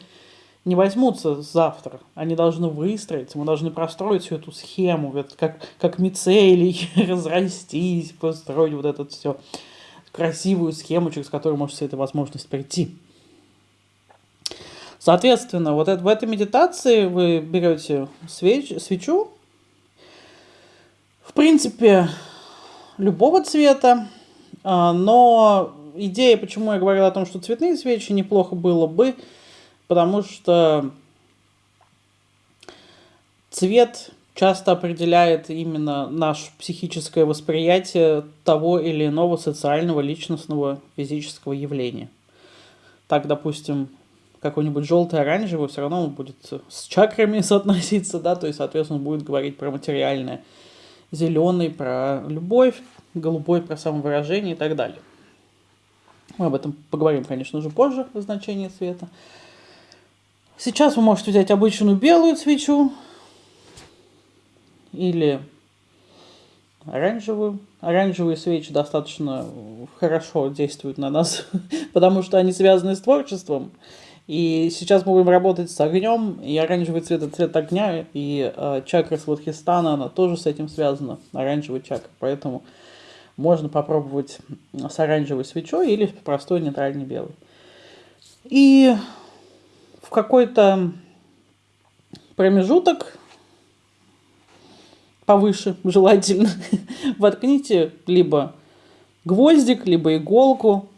не возьмутся завтра. Они должны выстроиться, мы должны простроить всю эту схему, как, как мицелий, разрастись, построить вот эту все красивую схему, через которую может вся эта возможность прийти. Соответственно, вот это, в этой медитации вы берете свеч, свечу, в принципе, любого цвета, а, но идея, почему я говорил о том, что цветные свечи неплохо было бы, потому что цвет часто определяет именно наше психическое восприятие того или иного социального, личностного, физического явления. Так, допустим, какой-нибудь желтый, оранжевый, все равно он будет с чакрами соотноситься, да, то есть, соответственно, он будет говорить про материальное. Зеленый про любовь, голубой про самовыражение и так далее. Мы об этом поговорим, конечно же, позже, о значении цвета. Сейчас вы можете взять обычную белую свечу или оранжевую. Оранжевые свечи достаточно хорошо действуют на нас, потому что они связаны с творчеством. И сейчас мы будем работать с огнем, и оранжевый цвет это цвет огня, и э, чакра Свадхистана, она тоже с этим связана, оранжевый чакра. Поэтому можно попробовать с оранжевой свечой или простой нейтральный белый. И в какой-то промежуток повыше, желательно, воткните либо гвоздик, либо иголку,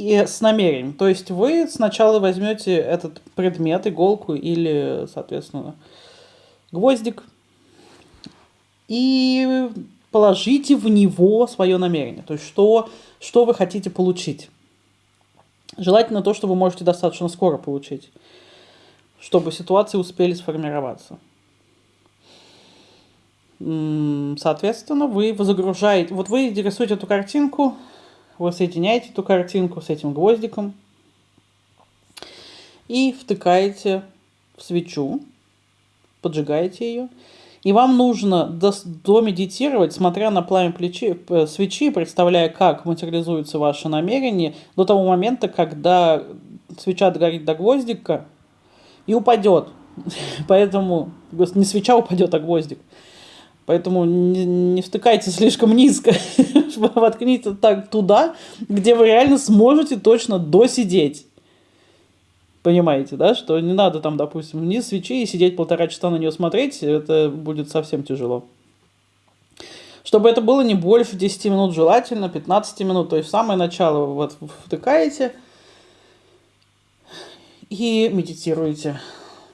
и с намерением. То есть вы сначала возьмете этот предмет, иголку или, соответственно, гвоздик, и положите в него свое намерение. То есть что, что вы хотите получить. Желательно то, что вы можете достаточно скоро получить, чтобы ситуации успели сформироваться. Соответственно, вы загружаете, вот вы рисуете эту картинку, вы соединяете эту картинку с этим гвоздиком и втыкаете в свечу, поджигаете ее. И вам нужно домедитировать, смотря на пламя плечи, свечи, представляя, как материализуется ваше намерение, до того момента, когда свеча догорит до гвоздика и упадет. Поэтому не свеча упадет, а гвоздик. Поэтому не, не втыкайте слишком низко. Воткните так туда, где вы реально сможете точно досидеть. Понимаете, да, что не надо там, допустим, вниз свечи и сидеть полтора часа на нее смотреть, это будет совсем тяжело. Чтобы это было не больше 10 минут, желательно 15 минут, то есть самое начало вот втыкаете и медитируете.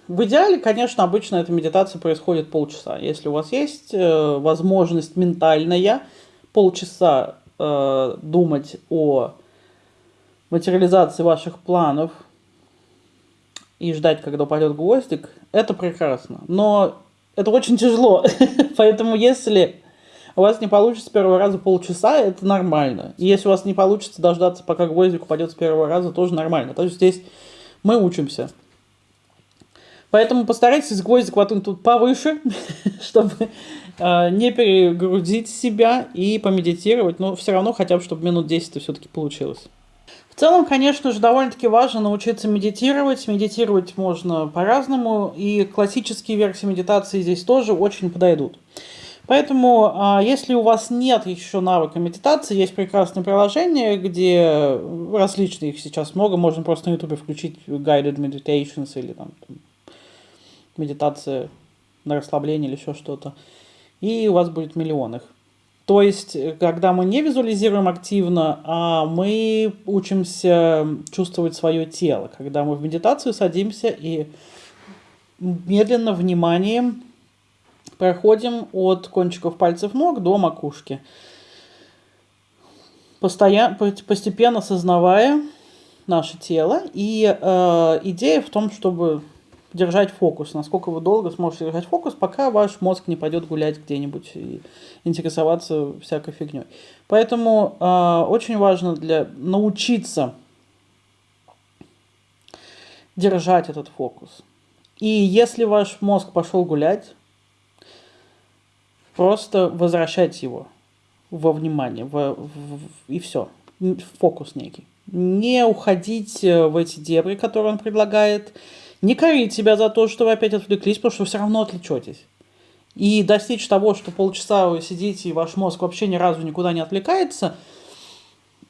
В идеале, конечно, обычно эта медитация происходит полчаса. Если у вас есть э, возможность ментальная полчаса э, думать о материализации ваших планов и ждать, когда упадет гвоздик, это прекрасно. Но это очень тяжело. Поэтому если у вас не получится с первого раза полчаса, это нормально. И если у вас не получится дождаться, пока гвоздик упадет с первого раза, тоже нормально. То есть здесь мы учимся. Поэтому постарайтесь гвоздик воткнуть тут повыше, чтобы э, не перегрузить себя и помедитировать. Но все равно хотя бы, чтобы минут 10 все-таки получилось. В целом, конечно же, довольно-таки важно научиться медитировать. Медитировать можно по-разному, и классические версии медитации здесь тоже очень подойдут. Поэтому, а, если у вас нет еще навыка медитации, есть прекрасное приложение, где различные их сейчас много, можно просто на YouTube включить Guided Meditations или там медитация на расслабление или еще что-то. И у вас будет миллион их. То есть, когда мы не визуализируем активно, а мы учимся чувствовать свое тело. Когда мы в медитацию садимся и медленно, вниманием проходим от кончиков пальцев ног до макушки. Постоянно, постепенно осознавая наше тело. И э, идея в том, чтобы держать фокус, насколько вы долго сможете держать фокус, пока ваш мозг не пойдет гулять где-нибудь и интересоваться всякой фигней. Поэтому э, очень важно для научиться держать этот фокус. И если ваш мозг пошел гулять, просто возвращайте его во внимание, в, в, в, и все, фокус некий. Не уходить в эти дебри, которые он предлагает, не корить себя за то, что вы опять отвлеклись, потому что вы все равно отвлечетесь. И достичь того, что полчаса вы сидите, и ваш мозг вообще ни разу никуда не отвлекается,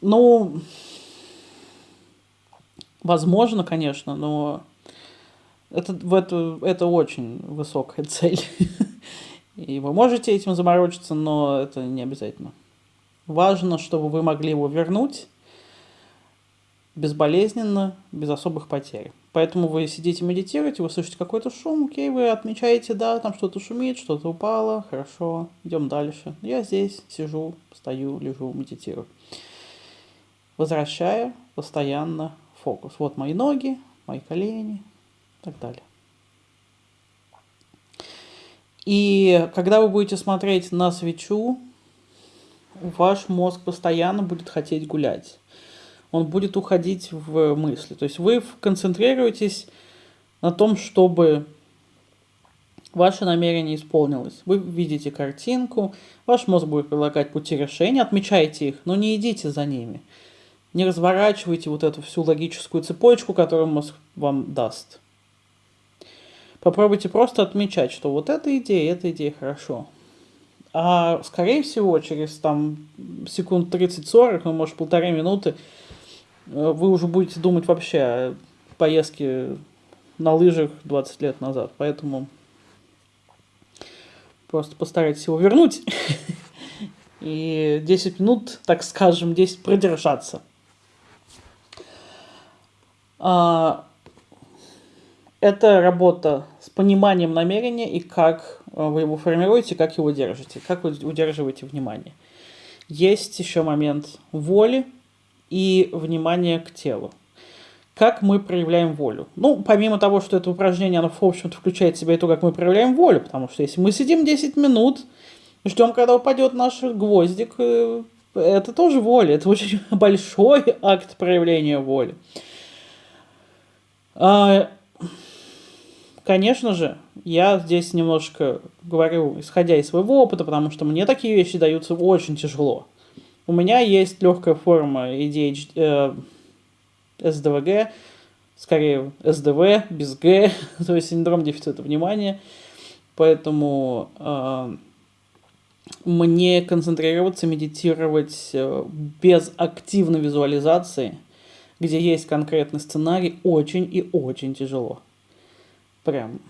ну, возможно, конечно, но это, это, это очень высокая цель. И вы можете этим заморочиться, но это не обязательно. Важно, чтобы вы могли его вернуть безболезненно, без особых потерь. Поэтому вы сидите, медитируете, вы слышите какой-то шум, окей, вы отмечаете, да, там что-то шумит, что-то упало, хорошо, идем дальше. Я здесь сижу, стою, лежу, медитирую. Возвращая постоянно фокус. Вот мои ноги, мои колени и так далее. И когда вы будете смотреть на свечу, ваш мозг постоянно будет хотеть гулять. Он будет уходить в мысли. То есть вы концентрируетесь на том, чтобы ваше намерение исполнилось. Вы видите картинку, ваш мозг будет предлагать пути решения, отмечайте их, но не идите за ними. Не разворачивайте вот эту всю логическую цепочку, которую мозг вам даст. Попробуйте просто отмечать, что вот эта идея, эта идея хорошо. А скорее всего, через там секунд 30-40, ну, может, полторы минуты, вы уже будете думать вообще о поездке на лыжах 20 лет назад. Поэтому просто постарайтесь его вернуть. И 10 минут, так скажем, 10 продержаться. А, это работа с пониманием намерения и как э, вы его формируете, как его держите, как вы удерживаете внимание. Есть еще момент воли и внимания к телу. Как мы проявляем волю? Ну, помимо того, что это упражнение, оно, в общем-то, включает в себя и то, как мы проявляем волю, потому что если мы сидим 10 минут, ждем, когда упадет наш гвоздик, э, это тоже воля, это очень большой акт проявления воли. А, Конечно же, я здесь немножко говорю, исходя из своего опыта, потому что мне такие вещи даются очень тяжело. У меня есть легкая форма ADHD, э, СДВГ, скорее СДВ, без Г, то есть синдром дефицита внимания. Поэтому э, мне концентрироваться, медитировать э, без активной визуализации, где есть конкретный сценарий, очень и очень тяжело прям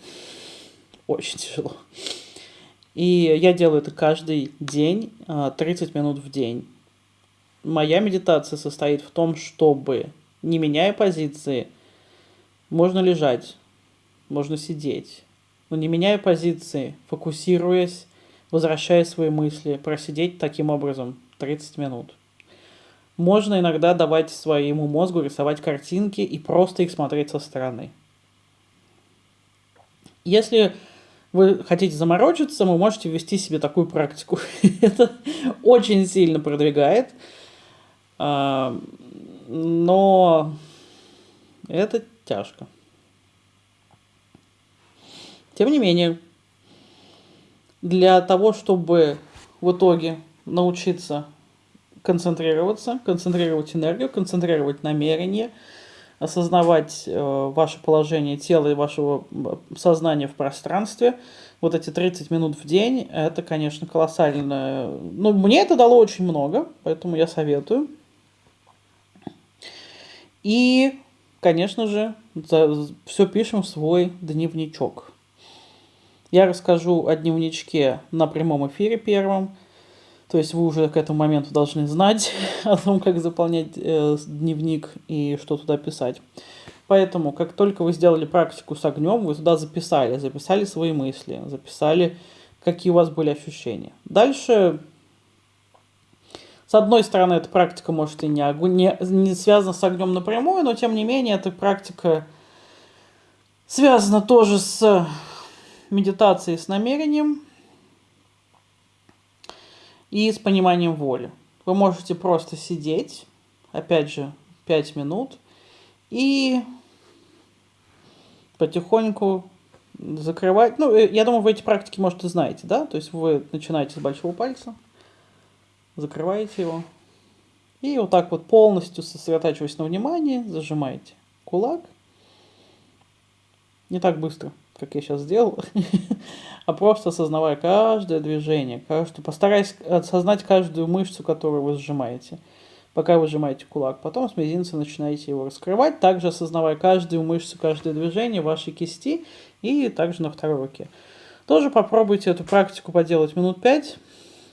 очень тяжело. И я делаю это каждый день, 30 а, минут в день. Моя медитация состоит в том, чтобы, не меняя позиции, можно лежать, можно сидеть, но не меняя позиции, фокусируясь, возвращая свои мысли, просидеть таким образом 30 минут. Можно иногда давать своему мозгу рисовать картинки и просто их смотреть со стороны. Если вы хотите заморочиться, вы можете ввести себе такую практику. Это очень сильно продвигает. А, но это тяжко. Тем не менее, для того, чтобы в итоге научиться концентрироваться, концентрировать энергию, концентрировать намерение – осознавать э, ваше положение тела и вашего сознания в пространстве. Вот эти 30 минут в день, это, конечно, колоссально. Ну, мне это дало очень много, поэтому я советую. И, конечно же, все пишем в свой дневничок. Я расскажу о дневничке на прямом эфире первом – то есть вы уже к этому моменту должны знать о том, как заполнять э, дневник и что туда писать. Поэтому, как только вы сделали практику с огнем, вы туда записали, записали свои мысли, записали, какие у вас были ощущения. Дальше, с одной стороны, эта практика может и не, огонь, не, не связана с огнем напрямую, но тем не менее, эта практика связана тоже с медитацией, с намерением, и с пониманием воли. Вы можете просто сидеть, опять же, 5 минут, и потихоньку закрывать. Ну, э, я думаю, вы эти практики, может, и знаете, да? То есть вы начинаете с большого пальца, закрываете его, и вот так вот полностью сосредотачиваясь на внимании, зажимаете кулак. Не так быстро как я сейчас сделал, а просто осознавая каждое движение, каждую, постараясь осознать каждую мышцу, которую вы сжимаете, пока вы сжимаете кулак. Потом с мизинца начинаете его раскрывать, также осознавая каждую мышцу, каждое движение вашей кисти и также на второй руке. Тоже попробуйте эту практику поделать минут 5,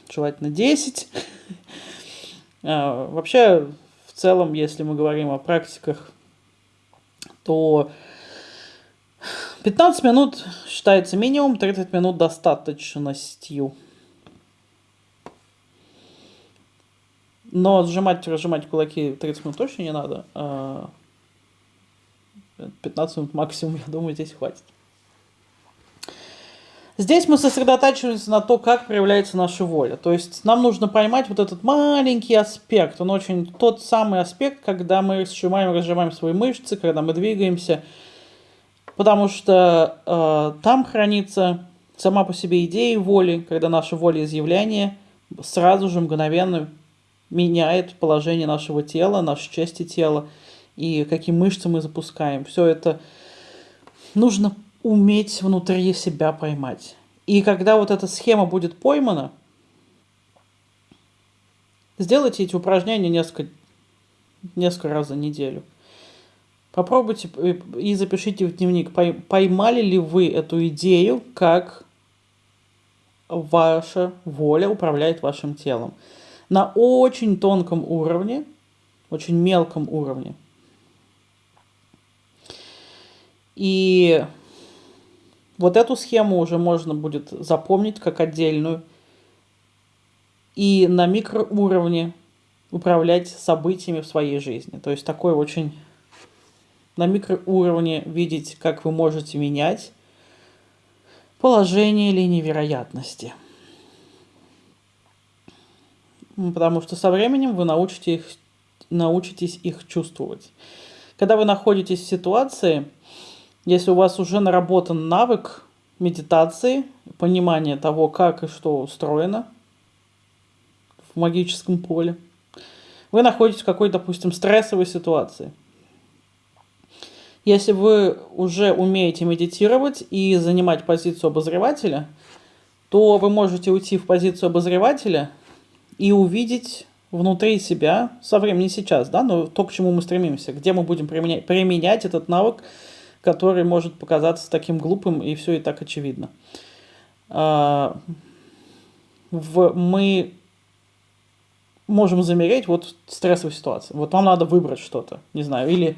желательно 10. А, вообще, в целом, если мы говорим о практиках, то 15 минут считается минимум, 30 минут достаточностью. Но сжимать, разжимать кулаки 30 минут точно не надо. А 15 минут максимум, я думаю, здесь хватит. Здесь мы сосредотачиваемся на то, как проявляется наша воля. То есть нам нужно поймать вот этот маленький аспект. Он очень тот самый аспект, когда мы сжимаем, разжимаем свои мышцы, когда мы двигаемся. Потому что э, там хранится сама по себе идея воли, когда наша волеизъявление сразу же мгновенно меняет положение нашего тела, нашей части тела и какие мышцы мы запускаем. Все это нужно уметь внутри себя поймать. И когда вот эта схема будет поймана, сделайте эти упражнения несколько, несколько раз за неделю. Попробуйте и запишите в дневник, поймали ли вы эту идею, как ваша воля управляет вашим телом. На очень тонком уровне, очень мелком уровне. И вот эту схему уже можно будет запомнить как отдельную и на микроуровне управлять событиями в своей жизни. То есть такой очень на микроуровне видеть, как вы можете менять положение линии вероятности. Потому что со временем вы научите их, научитесь их чувствовать. Когда вы находитесь в ситуации, если у вас уже наработан навык медитации, понимание того, как и что устроено в магическом поле, вы находитесь в какой-то, допустим, стрессовой ситуации. Если вы уже умеете медитировать и занимать позицию обозревателя, то вы можете уйти в позицию обозревателя и увидеть внутри себя, со временем не сейчас, да, но то, к чему мы стремимся, где мы будем применять, применять этот навык который может показаться таким глупым, и все и так очевидно. А, в, мы можем замереть вот в стрессовой ситуации. Вот вам надо выбрать что-то, не знаю, или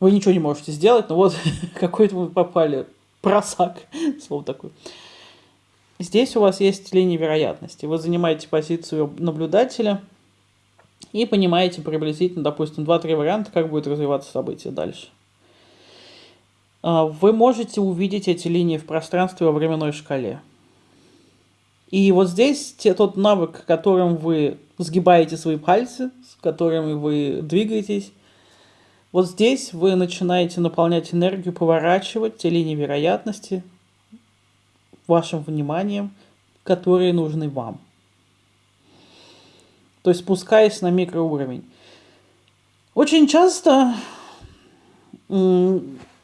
вы ничего не можете сделать, но вот какой-то вы попали, просак, слово такое. Здесь у вас есть линия вероятности. Вы занимаете позицию наблюдателя и понимаете приблизительно, допустим, 2-3 варианта, как будет развиваться событие дальше. А, вы можете увидеть эти линии в пространстве во временной шкале. И вот здесь те, тот навык, которым вы сгибаете свои пальцы, с которыми вы двигаетесь, вот здесь вы начинаете наполнять энергию, поворачивать те линии вероятности вашим вниманием, которые нужны вам. То есть спускаясь на микроуровень. Очень часто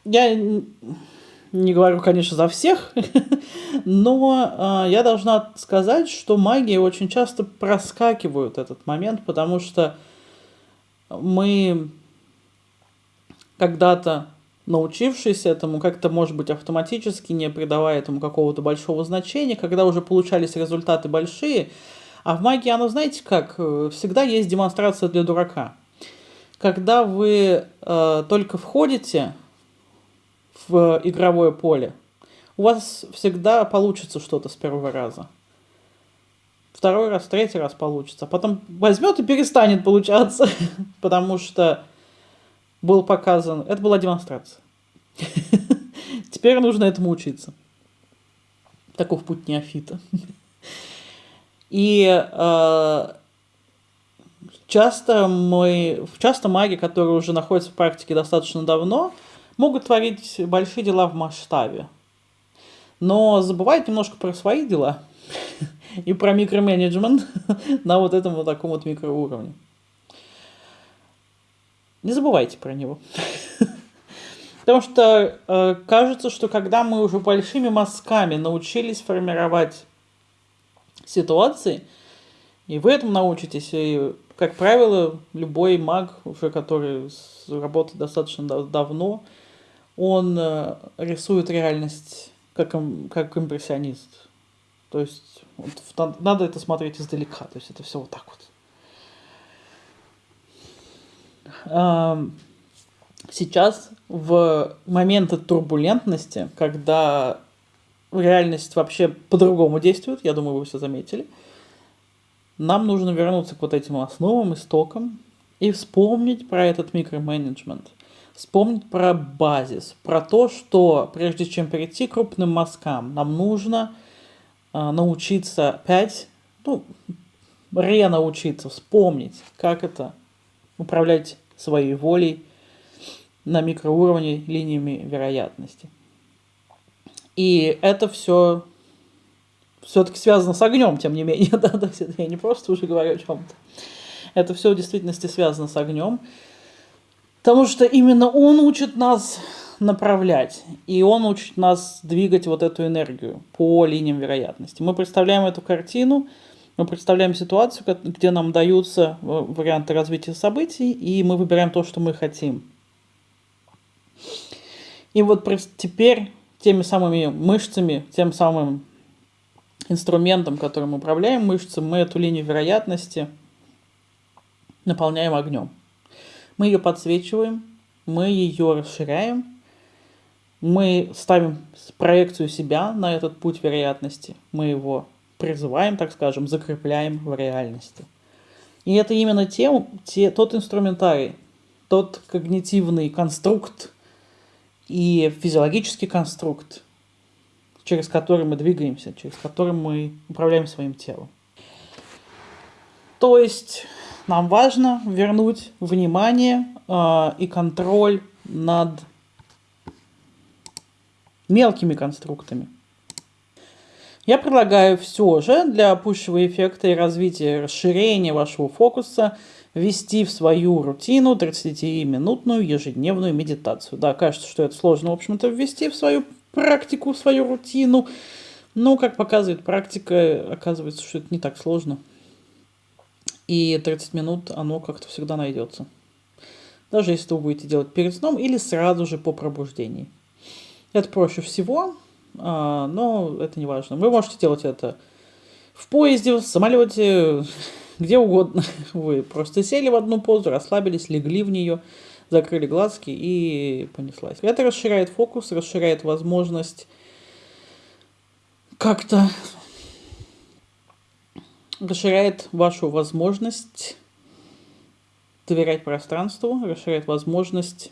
я не говорю, конечно, за всех, но э, я должна сказать, что магии очень часто проскакивают этот момент, потому что мы когда-то научившись этому, как-то, может быть, автоматически, не придавая этому какого-то большого значения, когда уже получались результаты большие, а в магии, оно, знаете как, э, всегда есть демонстрация для дурака. Когда вы э, только входите в игровое поле, у вас всегда получится что-то с первого раза. Второй раз, третий раз получится. Потом возьмет и перестанет получаться, потому что был показан... Это была демонстрация. Теперь нужно этому учиться. Таков путь неофита. И э, часто мы, часто маги, которые уже находятся в практике достаточно давно, могут творить большие дела в масштабе, но забывают немножко про свои дела и про микроменеджмент на вот этом вот таком вот микроуровне. Не забывайте про него. Потому что э, кажется, что когда мы уже большими мазками научились формировать ситуации, и вы этому научитесь, и, как правило, любой маг, уже который работает достаточно давно, он э, рисует реальность как, как импрессионист. То есть вот, надо это смотреть издалека, то есть это все вот так вот. Сейчас, в моменты турбулентности, когда реальность вообще по-другому действует, я думаю, вы все заметили, нам нужно вернуться к вот этим основам, истокам и вспомнить про этот микроменеджмент – вспомнить про базис, про то, что прежде чем перейти к крупным мазкам, нам нужно э, научиться опять, ну, ренаучиться, вспомнить, как это управлять своей волей на микроуровне линиями вероятности. И это все все-таки связано с огнем, тем не менее, да, есть я не просто уже говорю о чем-то. Это все в действительности связано с огнем, потому что именно он учит нас направлять, и он учит нас двигать вот эту энергию по линиям вероятности. Мы представляем эту картину, мы представляем ситуацию, где нам даются э, варианты развития событий, и мы выбираем то, что мы хотим. И вот теперь теми самыми мышцами, тем самым инструментом, которым управляем мышцы, мы эту линию вероятности наполняем огнем. Мы ее подсвечиваем, мы ее расширяем, мы ставим проекцию себя на этот путь вероятности, мы его призываем, так скажем, закрепляем в реальности. И это именно те, те, тот инструментарий, тот когнитивный конструкт и физиологический конструкт, через который мы двигаемся, через который мы управляем своим телом. То есть нам важно вернуть внимание э, и контроль над мелкими конструктами. Я предлагаю все же для пущего эффекта и развития расширения вашего фокуса ввести в свою рутину 30-минутную ежедневную медитацию. Да, кажется, что это сложно, в общем-то, ввести в свою практику, в свою рутину. Но, как показывает практика, оказывается, что это не так сложно. И 30 минут оно как-то всегда найдется. Даже если вы будете делать перед сном или сразу же по пробуждении. Это проще всего, а, но это не важно. Вы можете делать это в поезде, в самолете, где угодно. Вы просто сели в одну позу, расслабились, легли в нее, закрыли глазки и понеслась. Это расширяет фокус, расширяет возможность как-то расширяет вашу возможность доверять пространству, расширяет возможность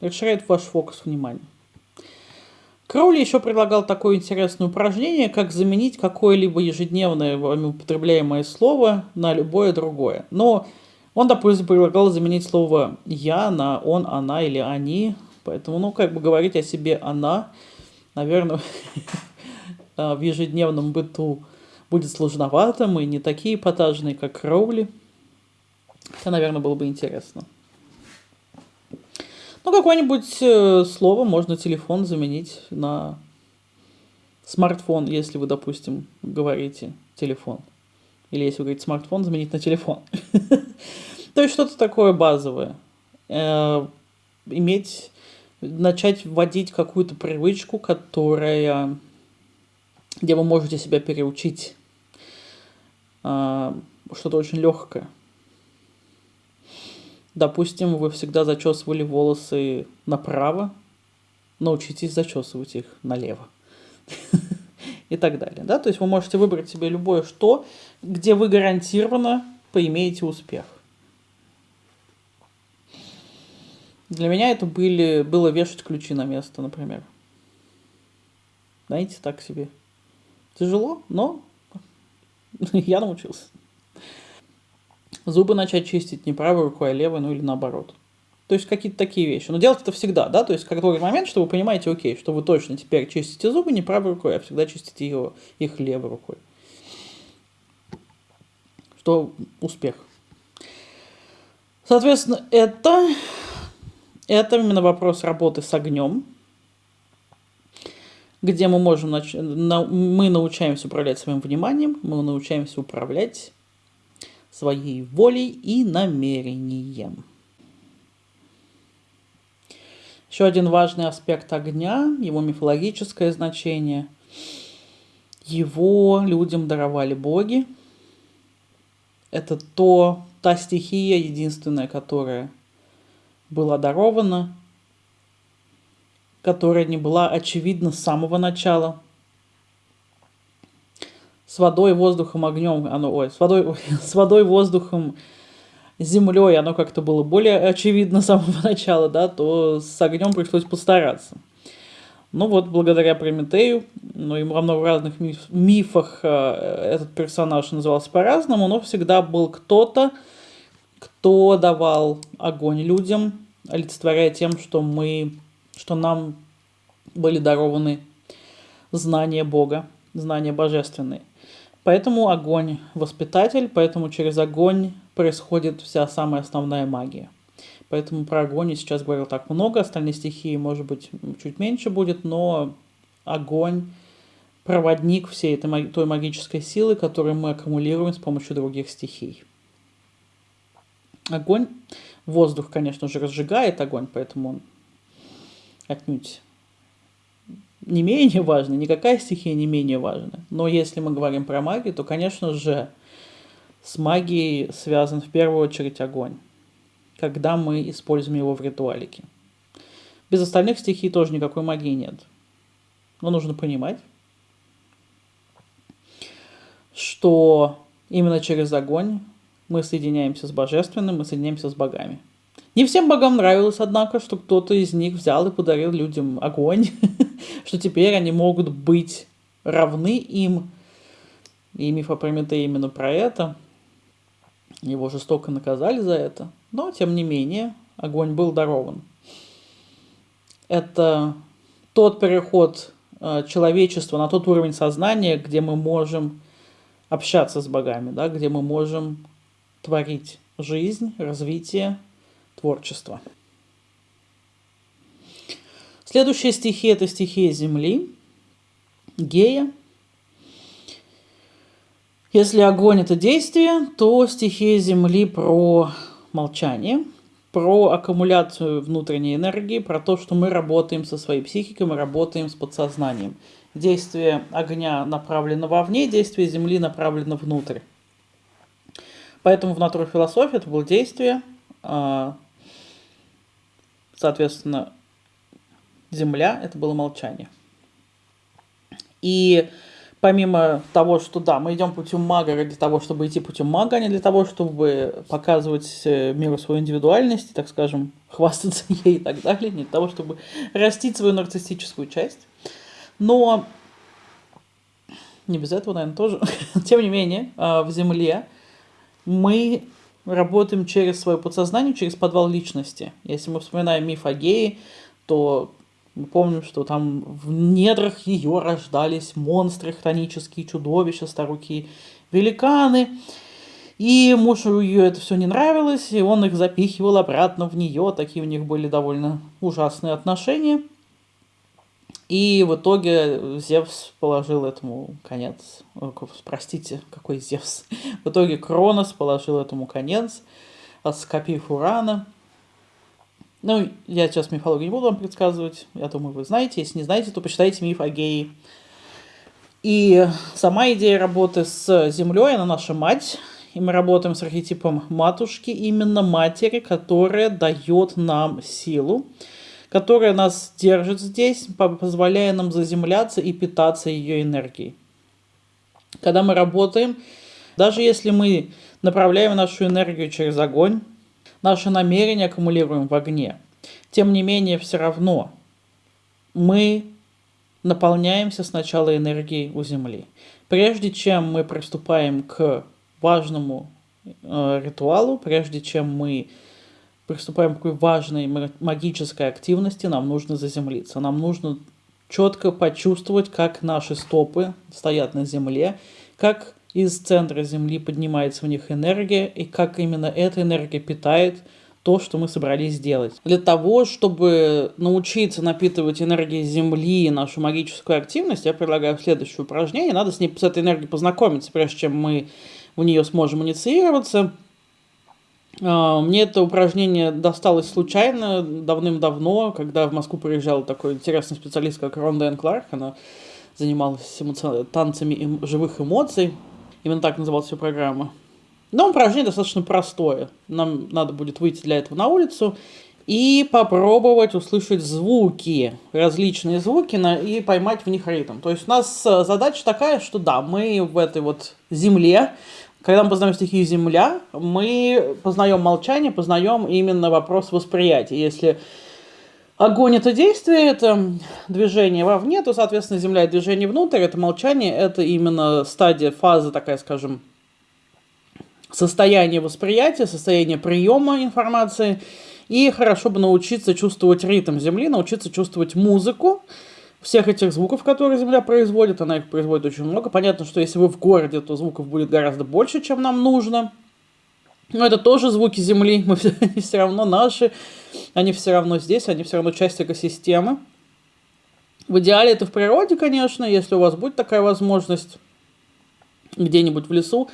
расширяет ваш фокус внимания. Кроули еще предлагал такое интересное упражнение, как заменить какое-либо ежедневное вами употребляемое слово на любое другое. Но он, допустим, предлагал заменить слово «я» на «он», «она» или «они». Поэтому, ну, как бы говорить о себе «она», наверное, в ежедневном быту будет сложновато. Мы не такие эпатажные, как Кроули. Это, наверное, было бы интересно. Ну, какое-нибудь э, слово можно телефон заменить на смартфон, если вы, допустим, говорите телефон. Или если вы говорите смартфон, заменить на телефон. То есть что-то такое базовое. Э, иметь, начать вводить какую-то привычку, которая, где вы можете себя переучить. Э, что-то очень легкое. Допустим, вы всегда зачесывали волосы направо, научитесь зачесывать их налево. И так далее. Да? То есть вы можете выбрать себе любое что, где вы гарантированно поимеете успех. Для меня это были, было вешать ключи на место, например. Знаете, так себе. Тяжело, но я научился. Зубы начать чистить не правой рукой, а левой, ну или наоборот. То есть какие-то такие вещи. Но делать это всегда, да, то есть какой момент, что вы понимаете, окей, что вы точно теперь чистите зубы не правой рукой, а всегда чистите его, их левой рукой. Что успех. Соответственно, это, это именно вопрос работы с огнем, где мы можем, нач... мы научаемся управлять своим вниманием, мы научаемся управлять своей волей и намерением. Еще один важный аспект огня, его мифологическое значение. Его людям даровали боги. Это то, та стихия единственная, которая была дарована, которая не была очевидна с самого начала – с водой, воздухом, огнем, оно, ой, с водой, с водой, воздухом, землей оно как-то было более очевидно с самого начала, да, то с огнем пришлось постараться. Ну вот, благодаря Прометею, ну и во много разных миф, мифах э, этот персонаж назывался по-разному, но всегда был кто-то, кто давал огонь людям, олицетворяя тем, что мы, что нам были дарованы знания Бога, знания божественные. Поэтому огонь воспитатель, поэтому через огонь происходит вся самая основная магия. Поэтому про огонь я сейчас говорил так много, остальные стихии, может быть, чуть меньше будет, но огонь – проводник всей этой той магической силы, которую мы аккумулируем с помощью других стихий. Огонь, воздух, конечно же, разжигает огонь, поэтому он отнюдь не менее важный, никакая стихия не менее важна. Но если мы говорим про магию, то, конечно же, с магией связан в первую очередь огонь когда мы используем его в ритуалике. Без остальных стихий тоже никакой магии нет. Но нужно понимать, что именно через огонь мы соединяемся с божественным, мы соединяемся с богами. Не всем богам нравилось, однако, что кто-то из них взял и подарил людям огонь, что теперь они могут быть равны им. И миф о Прометее именно про это. Его жестоко наказали за это. Но, тем не менее, огонь был дарован. Это тот переход э, человечества на тот уровень сознания, где мы можем общаться с богами, да, где мы можем творить жизнь, развитие, творчество. Следующая стихия – это стихия Земли, Гея. Если огонь – это действие, то стихия Земли про молчание, про аккумуляцию внутренней энергии, про то, что мы работаем со своей психикой, мы работаем с подсознанием. Действие огня направлено вовне, действие Земли направлено внутрь. Поэтому в натурфилософии это было действие, а, соответственно, Земля – это было молчание. И помимо того, что да, мы идем путем мага ради того, чтобы идти путем мага, а не для того, чтобы показывать э, миру свою индивидуальность, так скажем, хвастаться ей и так далее, не для того, чтобы растить свою нарциссическую часть. Но не без этого, наверное, тоже. Тем не менее, а, в Земле мы работаем через свое подсознание, через подвал личности. Если мы вспоминаем миф о гее, то мы помним, что там в недрах ее рождались монстры, хтонические чудовища, старуки, великаны. И мужу ее это все не нравилось, и он их запихивал обратно в нее. Такие у них были довольно ужасные отношения. И в итоге Зевс положил этому конец. Простите, какой Зевс? В итоге Кронос положил этому конец, скопив Урана. Ну, я сейчас мифологию не буду вам предсказывать, я думаю, вы знаете. Если не знаете, то почитайте миф о гее. И сама идея работы с Землей, она наша мать. И мы работаем с архетипом матушки, именно матери, которая дает нам силу, которая нас держит здесь, позволяя нам заземляться и питаться ее энергией. Когда мы работаем, даже если мы направляем нашу энергию через огонь, Наши намерения аккумулируем в огне. Тем не менее, все равно мы наполняемся сначала энергией у Земли. Прежде чем мы приступаем к важному э, ритуалу, прежде чем мы приступаем к такой важной магической активности, нам нужно заземлиться. Нам нужно четко почувствовать, как наши стопы стоят на земле, как из центра Земли поднимается в них энергия, и как именно эта энергия питает то, что мы собрались сделать. Для того, чтобы научиться напитывать энергией Земли нашу магическую активность, я предлагаю следующее упражнение. Надо с, ней, с этой энергией познакомиться, прежде чем мы в нее сможем инициироваться. А, мне это упражнение досталось случайно, давным-давно, когда в Москву приезжал такой интересный специалист, как Ронда Эн Кларк. Она занималась эмоци... танцами эм... живых эмоций. Именно так называлась вся программа. Но упражнение достаточно простое. Нам надо будет выйти для этого на улицу и попробовать услышать звуки, различные звуки, и поймать в них ритм. То есть у нас э, задача такая, что да, мы в этой вот земле, когда мы познаем стихию Земля, мы познаем молчание, познаем именно вопрос восприятия. Если огонь это действие, это движение вовне, то, соответственно, Земля движение внутрь, это молчание, это именно стадия, фаза такая, скажем, состояние восприятия, состояние приема информации. И хорошо бы научиться чувствовать ритм Земли, научиться чувствовать музыку, всех этих звуков, которые Земля производит, она их производит очень много. Понятно, что если вы в городе, то звуков будет гораздо больше, чем нам нужно. Но это тоже звуки Земли, мы все, они все равно наши, они все равно здесь, они все равно часть экосистемы. В идеале это в природе, конечно, если у вас будет такая возможность где-нибудь в лесу,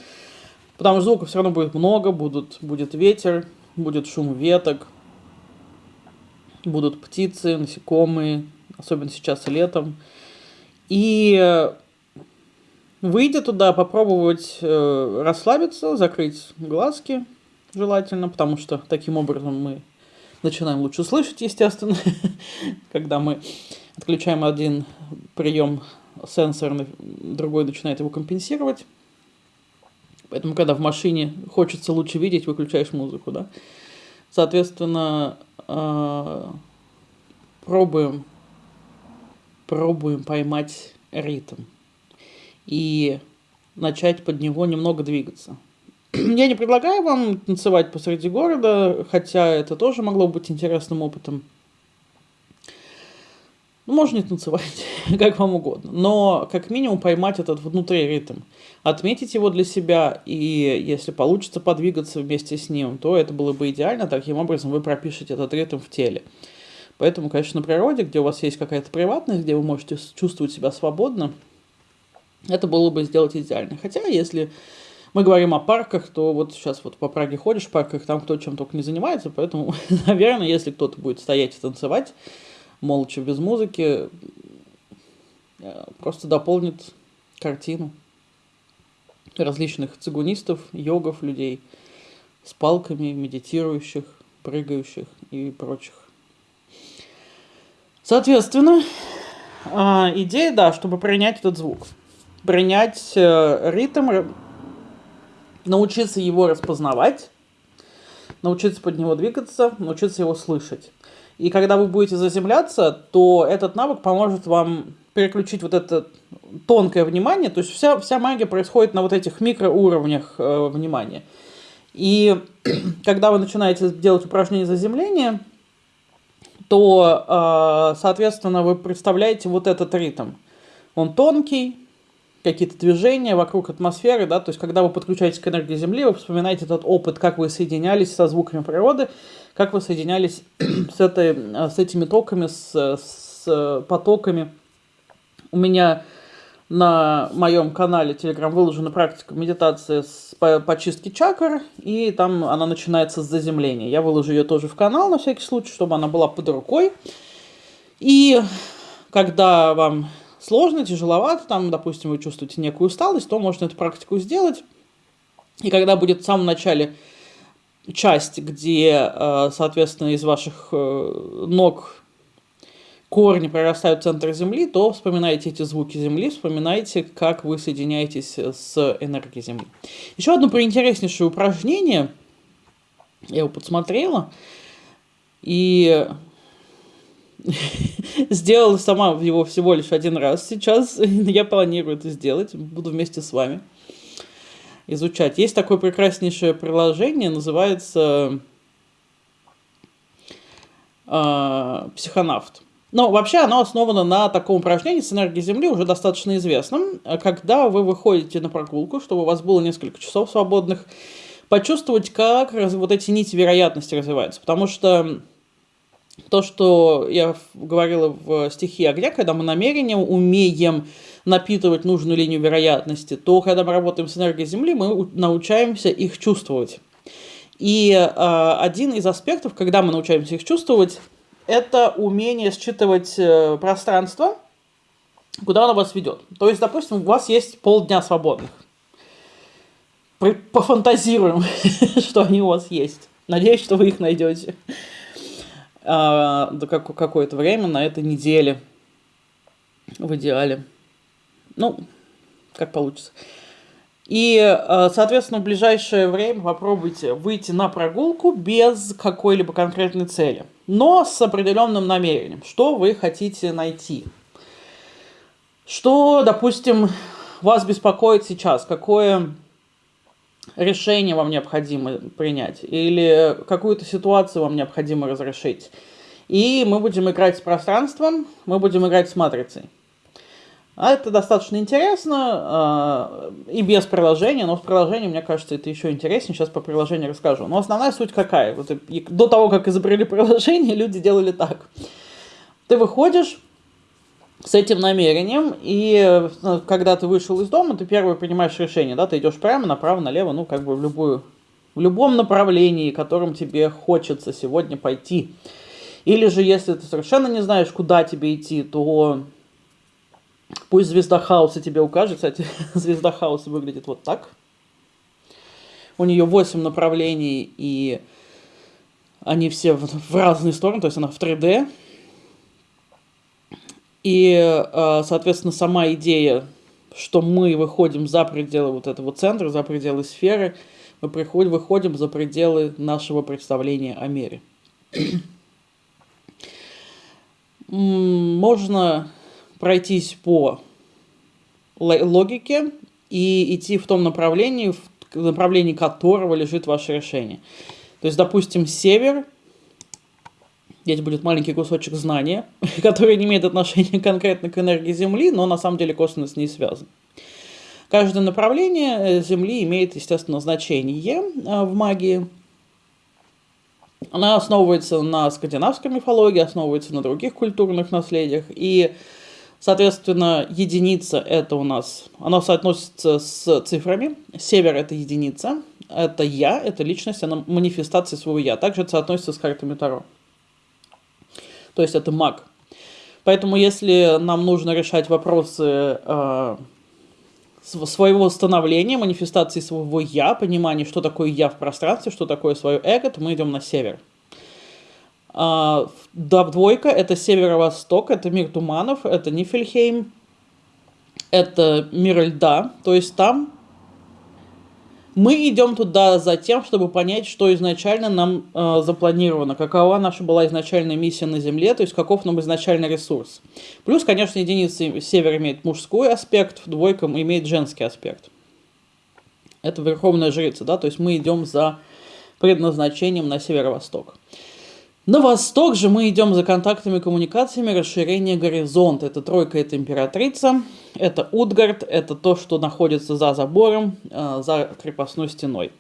потому что звуков все равно будет много, будут, будет ветер, будет шум веток, будут птицы, насекомые, особенно сейчас летом. И э, выйдя туда, попробовать э, расслабиться, закрыть глазки желательно, потому что таким образом мы начинаем лучше слышать, естественно, когда мы отключаем один прием сенсорный, другой начинает его компенсировать. Поэтому, когда в машине хочется лучше видеть, выключаешь музыку, да. Соответственно, э, пробуем пробуем поймать ритм и начать под него немного двигаться. Я не предлагаю вам танцевать посреди города, хотя это тоже могло быть интересным опытом. Ну, можно не танцевать, как вам угодно. Но, как минимум, поймать этот внутри ритм. Отметить его для себя, и если получится подвигаться вместе с ним, то это было бы идеально. Таким образом, вы пропишете этот ритм в теле. Поэтому, конечно, на природе, где у вас есть какая-то приватность, где вы можете чувствовать себя свободно, это было бы сделать идеально. Хотя, если мы говорим о парках, то вот сейчас вот по Праге ходишь в парках, там кто чем только не занимается, поэтому, наверное, если кто-то будет стоять и танцевать, молча, без музыки, э, просто дополнит картину различных цигунистов, йогов, людей с палками, медитирующих, прыгающих и прочих. Соответственно, а, идея, да, чтобы принять этот звук. Принять э, ритм, научиться его распознавать, научиться под него двигаться, научиться его слышать. И когда вы будете заземляться, то этот навык поможет вам переключить вот это тонкое внимание. То есть вся, вся магия происходит на вот этих микроуровнях э, внимания. И когда вы начинаете делать упражнение заземления, то, а, соответственно, вы представляете вот этот ритм. Он тонкий, какие-то движения вокруг атмосферы, да, то есть когда вы подключаетесь к энергии Земли, вы вспоминаете этот опыт, как вы соединялись со звуками природы, как вы соединялись с, этой, с этими токами, с, с потоками. У меня на моем канале Telegram выложена практика медитации с, по, по чистке чакр, и там она начинается с заземления. Я выложу ее тоже в канал на всякий случай, чтобы она была под рукой. И когда вам сложно, тяжеловато, там, допустим, вы чувствуете некую усталость, то можно эту практику сделать. И когда будет в самом начале часть, где, э, соответственно, из ваших э, ног корни прорастают в центр Земли, то вспоминайте эти звуки Земли, вспоминайте, как вы соединяетесь с энергией Земли. Еще одно приинтереснейшее упражнение, я его подсмотрела, и сделала сама его всего лишь один раз сейчас. Я планирую это сделать, буду вместе с вами изучать. Есть такое прекраснейшее приложение, называется э, «Психонавт». Но вообще оно основано на таком упражнении с энергией Земли, уже достаточно известном. Когда вы выходите на прогулку, чтобы у вас было несколько часов свободных, почувствовать, как вот эти нити вероятности развиваются. Потому что то, что я говорила в стихии огня, когда мы намерением умеем напитывать нужную линию вероятности, то когда мы работаем с энергией Земли, мы научаемся их чувствовать. И э, один из аспектов, когда мы научаемся их чувствовать, это умение считывать э, пространство, куда оно вас ведет. То есть, допустим, у вас есть полдня свободных. Пофантазируем, что они у вас есть. Надеюсь, что вы их найдете а, до как, какое-то время на этой неделе. В идеале. Ну, как получится. И, э, соответственно, в ближайшее время попробуйте выйти на прогулку без какой-либо конкретной цели, но с определенным намерением, что вы хотите найти. Что, допустим, вас беспокоит сейчас, какое решение вам необходимо принять или какую-то ситуацию вам необходимо разрешить. И мы будем играть с пространством, мы будем играть с матрицей. А это достаточно интересно э, и без приложения, но с приложением, мне кажется, это еще интереснее. Сейчас по приложению расскажу. Но основная суть какая? Вот, до того, как изобрели приложение, люди делали так. Ты выходишь с этим намерением, и э, когда ты вышел из дома, ты первое принимаешь решение, да, ты идешь прямо, направо, налево, ну, как бы в любую, в любом направлении, которым тебе хочется сегодня пойти. Или же, если ты совершенно не знаешь, куда тебе идти, то Пусть звезда хаоса тебе укажет. Кстати, звезда хаоса выглядит вот так. У нее 8 направлений, и они все в, в разные стороны, то есть она в 3D. И, э, соответственно, сама идея, что мы выходим за пределы вот этого центра, за пределы сферы, мы приходим, выходим за пределы нашего представления о мире. Можно пройтись по логике и идти в том направлении, в направлении которого лежит ваше решение. То есть, допустим, север, здесь будет маленький кусочек знания, который не имеет отношения конкретно к энергии Земли, но на самом деле косвенно с ней связан. Каждое направление э, Земли имеет, естественно, значение э, в магии. Она основывается на скандинавской мифологии, основывается на других культурных наследиях. И Соответственно, единица это у нас, она соотносится с цифрами. Север это единица, это я, это личность, она манифестация своего я. Также это соотносится с картами Таро. То есть это маг. Поэтому если нам нужно решать вопросы э, своего становления, манифестации своего я, понимания, что такое я в пространстве, что такое свое эго, то мы идем на север. А, двойка это северо-восток, это мир туманов, это Нифельхейм, это мир льда, то есть там мы идем туда за тем, чтобы понять, что изначально нам э, запланировано, какова наша была изначальная миссия на Земле, то есть каков нам изначальный ресурс. Плюс, конечно, единица север имеет мужской аспект, двойка имеет женский аспект. Это верховная жрица, да, то есть мы идем за предназначением на северо-восток. На восток же мы идем за контактами, коммуникациями, расширение горизонта. Это тройка, это императрица, это Утгард, это то, что находится за забором, э, за крепостной стеной.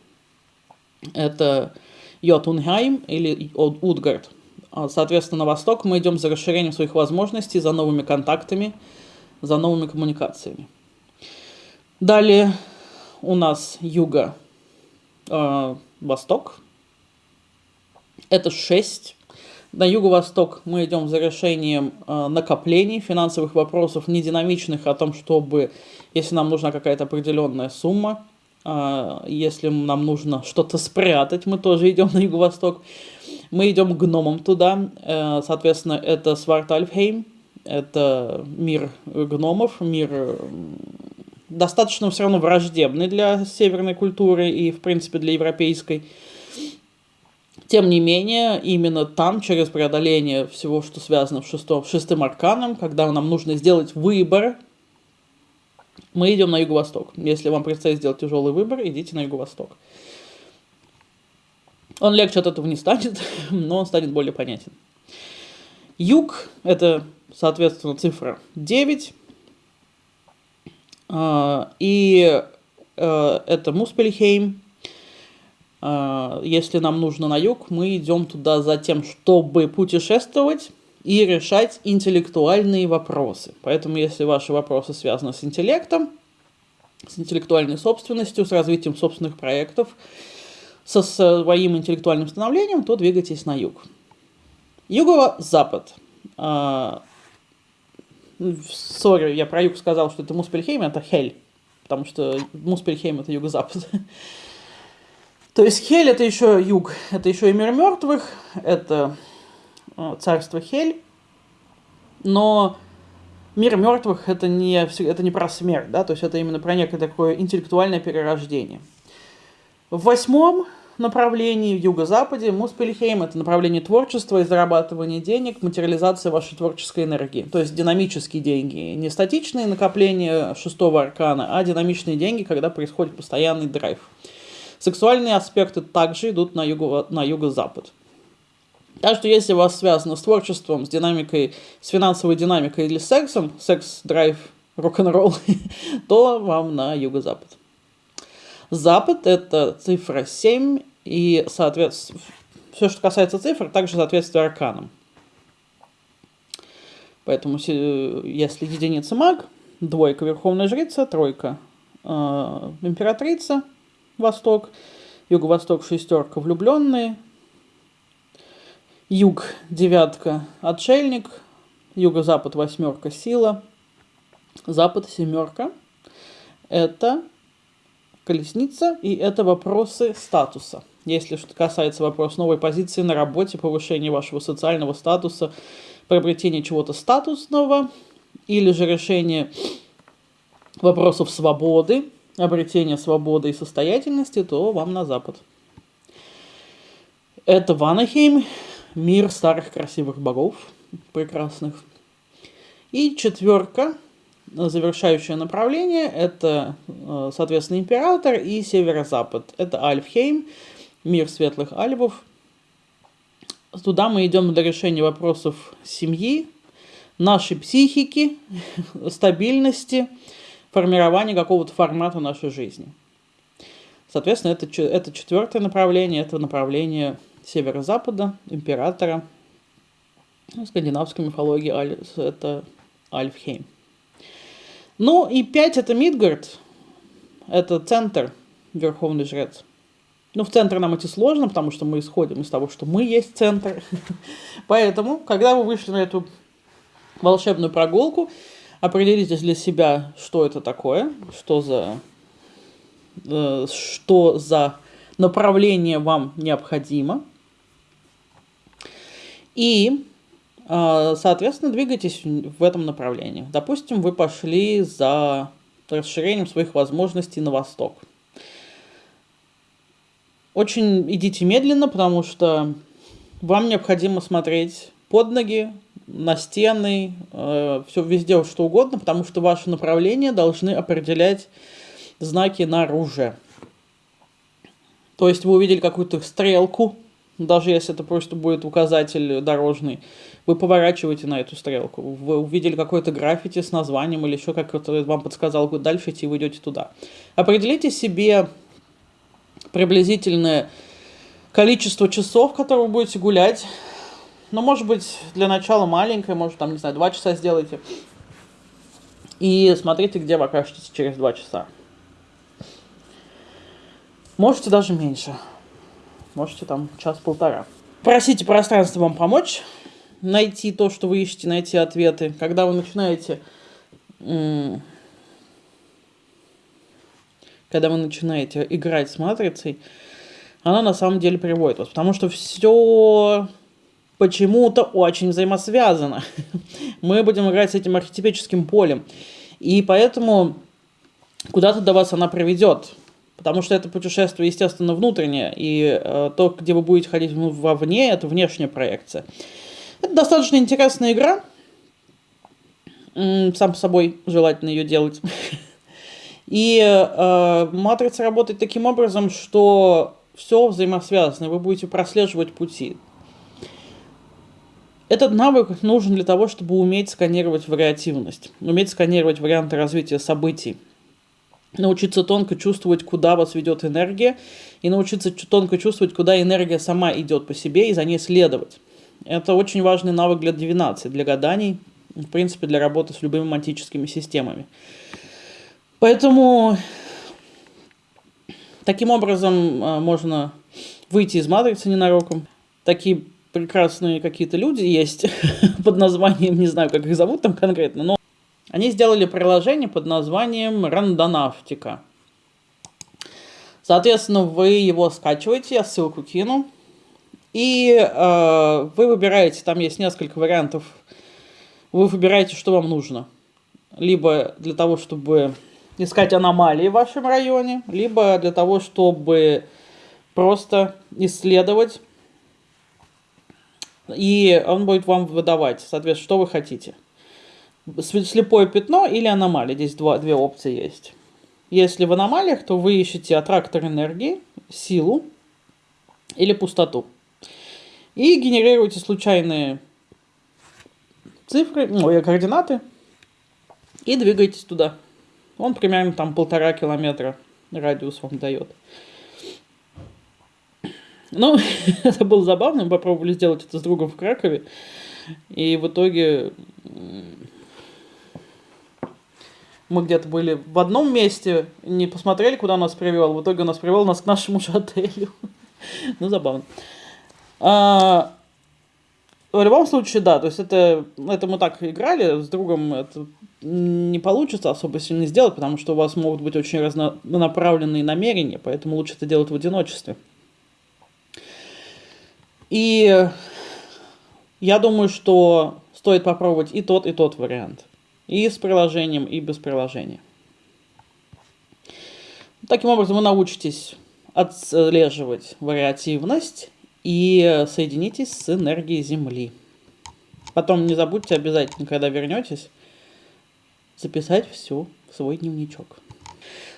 Это Йотунхайм или Утгард. А, соответственно, на восток мы идем за расширением своих возможностей, за новыми контактами, за новыми коммуникациями. Далее у нас юго-восток. Э, это 6 на юго-восток мы идем за решением э, накоплений, финансовых вопросов, не динамичных, о том, чтобы, если нам нужна какая-то определенная сумма, э, если нам нужно что-то спрятать, мы тоже идем на юго-восток. Мы идем гномом туда, э, соответственно, это Свартальфхейм, это мир гномов, мир достаточно все равно враждебный для северной культуры и, в принципе, для европейской. Тем не менее, именно там, через преодоление всего, что связано с шестом, шестым арканом, когда нам нужно сделать выбор, мы идем на юго-восток. Если вам предстоит сделать тяжелый выбор, идите на юго-восток. Он легче от этого не станет, но он станет более понятен. Юг – это, соответственно, цифра 9. А, и э, это Муспельхейм, если нам нужно на юг, мы идем туда за тем, чтобы путешествовать и решать интеллектуальные вопросы. Поэтому, если ваши вопросы связаны с интеллектом, с интеллектуальной собственностью, с развитием собственных проектов, со своим интеллектуальным становлением, то двигайтесь на юг. Юго-запад. А, сори, я про юг сказал, что это Муспельхейм, это Хель, потому что Муспельхейм это юго-запад. То есть Хель это еще юг, это еще и мир мертвых, это э, царство Хель. Но мир мертвых это не, это не про смерть, да, то есть это именно про некое такое интеллектуальное перерождение. В восьмом направлении, в юго-западе, Муспельхейм – это направление творчества и зарабатывания денег, материализация вашей творческой энергии. То есть динамические деньги. Не статичные накопления шестого аркана, а динамичные деньги, когда происходит постоянный драйв. Сексуальные аспекты также идут на, юго, на юго-запад. Так что если у вас связано с творчеством, с динамикой, с финансовой динамикой или сексом, секс, драйв, рок-н-ролл, то вам на юго-запад. Запад – это цифра 7, и, соответственно, все, что касается цифр, также соответствует арканам. Поэтому, если единица маг, двойка верховная жрица, тройка э, императрица, восток, юго-восток шестерка влюбленные, юг девятка отшельник, юго-запад восьмерка сила, запад семерка. Это колесница, и это вопросы статуса. Если что касается вопроса новой позиции на работе, повышения вашего социального статуса, приобретения чего-то статусного, или же решение вопросов свободы, обретения свободы и состоятельности, то вам на запад. Это Ванахейм, мир старых красивых богов, прекрасных. И четверка завершающее направление это, э, соответственно, император и северо-запад. Это Альфхейм, мир светлых альвов. Туда мы идем для решения вопросов семьи, нашей психики, стабильности, формирования какого-то формата нашей жизни. Соответственно, это, это четвертое направление, это направление северо-запада, императора. В скандинавской мифологии это Альфхейм. Ну и 5 это Мидгард, это центр, верховный жрец. Ну, в центр нам идти сложно, потому что мы исходим из того, что мы есть центр. Поэтому, когда вы вышли на эту волшебную прогулку, определитесь для себя, что это такое, что за, э, что за направление вам необходимо. И а, соответственно, двигайтесь в этом направлении. Допустим, вы пошли за расширением своих возможностей на восток. Очень идите медленно, потому что вам необходимо смотреть под ноги, на стены, э, все везде что угодно, потому что ваши направления должны определять знаки на оружие. То есть вы увидели какую-то стрелку, даже если это просто будет указатель дорожный, вы поворачиваете на эту стрелку. Вы увидели какое-то граффити с названием или еще как-то вам подсказал, дальше идти, вы идете туда. Определите себе приблизительное количество часов, которые вы будете гулять. Ну, может быть, для начала маленькое, может, там, не знаю, два часа сделайте. И смотрите, где вы окажетесь через два часа. Можете даже меньше. Можете там час-полтора. Просите пространство вам помочь найти то, что вы ищете, найти ответы. Когда вы начинаете... Когда вы начинаете играть с матрицей, она на самом деле приводит вас. Потому что все почему-то очень взаимосвязано. Мы будем играть с этим архетипическим полем. И поэтому куда-то до вас она приведет. Потому что это путешествие, естественно, внутреннее. И э, то, где вы будете ходить вовне, это внешняя проекция. Это достаточно интересная игра. Сам собой желательно ее делать. И э, матрица работает таким образом, что все взаимосвязано, вы будете прослеживать пути. Этот навык нужен для того, чтобы уметь сканировать вариативность, уметь сканировать варианты развития событий, научиться тонко чувствовать, куда вас ведет энергия, и научиться тонко чувствовать, куда энергия сама идет по себе, и за ней следовать. Это очень важный навык для дивинации, для гаданий, в принципе, для работы с любыми матическими системами. Поэтому таким образом а, можно выйти из матрицы ненароком. Такие прекрасные какие-то люди есть под названием, не знаю, как их зовут там конкретно, но они сделали приложение под названием Рандонавтика. Соответственно, вы его скачиваете, я ссылку кину. И э, вы выбираете, там есть несколько вариантов, вы выбираете, что вам нужно. либо для того, чтобы искать аномалии в вашем районе, либо для того, чтобы просто исследовать, и он будет вам выдавать, соответственно, что вы хотите. Слепое пятно или аномалия. Здесь два, две опции есть. Если в аномалиях, то вы ищете аттрактор энергии, силу или пустоту. И генерируете случайные цифры, ну, координаты, и двигаетесь туда. Он примерно там полтора километра радиус вам дает. Ну, это было забавно, мы попробовали сделать это с другом в Кракове, и в итоге мы где-то были в одном месте, не посмотрели, куда нас привел, в итоге нас привел нас к нашему же отелю. ну, забавно. А, в любом случае, да, то есть это, это мы так играли, с другом это не получится особо сильно сделать, потому что у вас могут быть очень разнонаправленные намерения, поэтому лучше это делать в одиночестве. И я думаю, что стоит попробовать и тот, и тот вариант. И с приложением, и без приложения. Таким образом вы научитесь отслеживать вариативность и соединитесь с энергией Земли. Потом не забудьте обязательно, когда вернетесь, записать все в свой дневничок.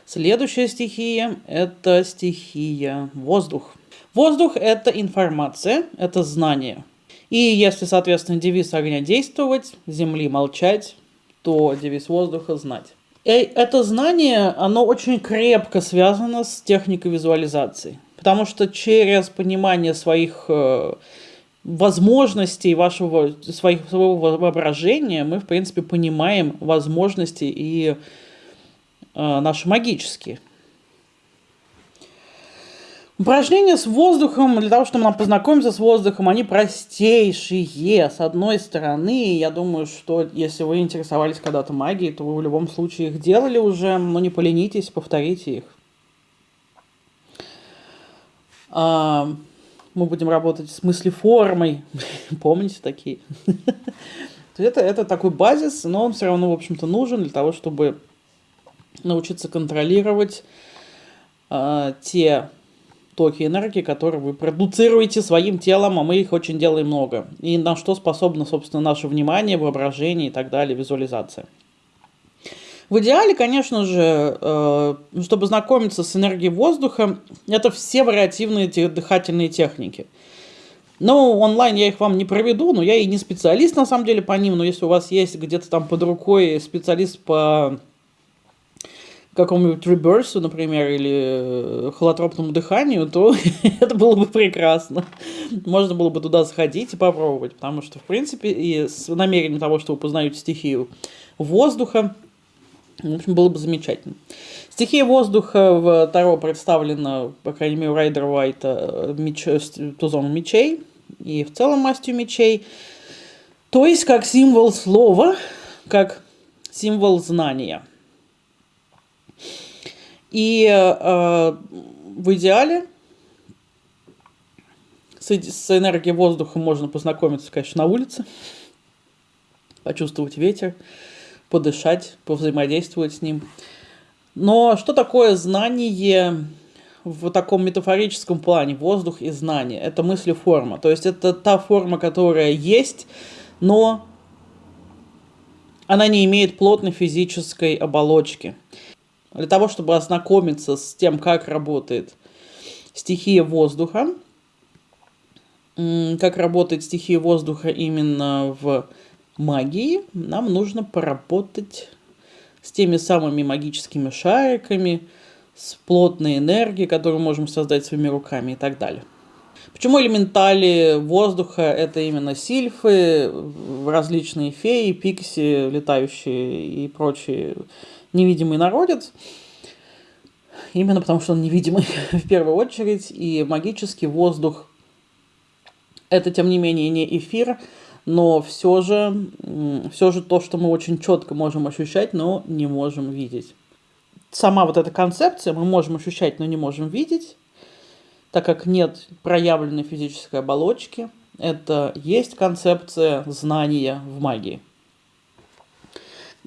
Следующая стихия – это стихия воздух. Воздух – это информация, это знание. И если, соответственно, девиз огня действовать, земли молчать, то девиз воздуха знать. И это знание, оно очень крепко связано с техникой визуализации. Потому что через понимание своих э, возможностей, вашего, своих, своего воображения, мы, в принципе, понимаем возможности и э, наши магические. Упражнения с воздухом, для того, чтобы нам познакомиться с воздухом, они простейшие. С одной стороны, я думаю, что если вы интересовались когда-то магией, то вы в любом случае их делали уже, но не поленитесь, повторите их. А, мы будем работать с мыслеформой. Помните такие? это, это такой базис, но он все равно, в общем-то, нужен для того, чтобы научиться контролировать э, те токи энергии, которые вы продуцируете своим телом, а мы их очень делаем много. И на что способно, собственно, наше внимание, воображение и так далее, визуализация. В идеале, конечно же, э, чтобы знакомиться с энергией воздуха, это все вариативные дыхательные техники. Ну, онлайн я их вам не проведу, но я и не специалист на самом деле по ним, но если у вас есть где-то там под рукой специалист по какому-нибудь реберсу, например, или э, холотропному дыханию, то это было бы прекрасно. Можно было бы туда сходить и попробовать, потому что, в принципе, и с намерением того, что вы познаете стихию воздуха, в общем, было бы замечательно. Стихия воздуха в Таро представлена, по крайней мере, у Райдера Уайта меч, тузом мечей и в целом мастью мечей. То есть как символ слова, как символ знания – и э, в идеале с, с энергией воздуха можно познакомиться, конечно, на улице, почувствовать ветер, подышать, повзаимодействовать с ним. Но что такое знание в таком метафорическом плане? Воздух и знание. Это мысли-форма. То есть это та форма, которая есть, но она не имеет плотной физической оболочки. Для того, чтобы ознакомиться с тем, как работает стихия воздуха, как работает стихия воздуха именно в магии, нам нужно поработать с теми самыми магическими шариками, с плотной энергией, которую можем создать своими руками и так далее. Почему элементали воздуха это именно сильфы, различные феи, пикси, летающие и прочие невидимый народец. Именно потому, что он невидимый в первую очередь, и магический воздух это, тем не менее, не эфир, но все же, все же то, что мы очень четко можем ощущать, но не можем видеть. Сама вот эта концепция мы можем ощущать, но не можем видеть, так как нет проявленной физической оболочки, это есть концепция знания в магии.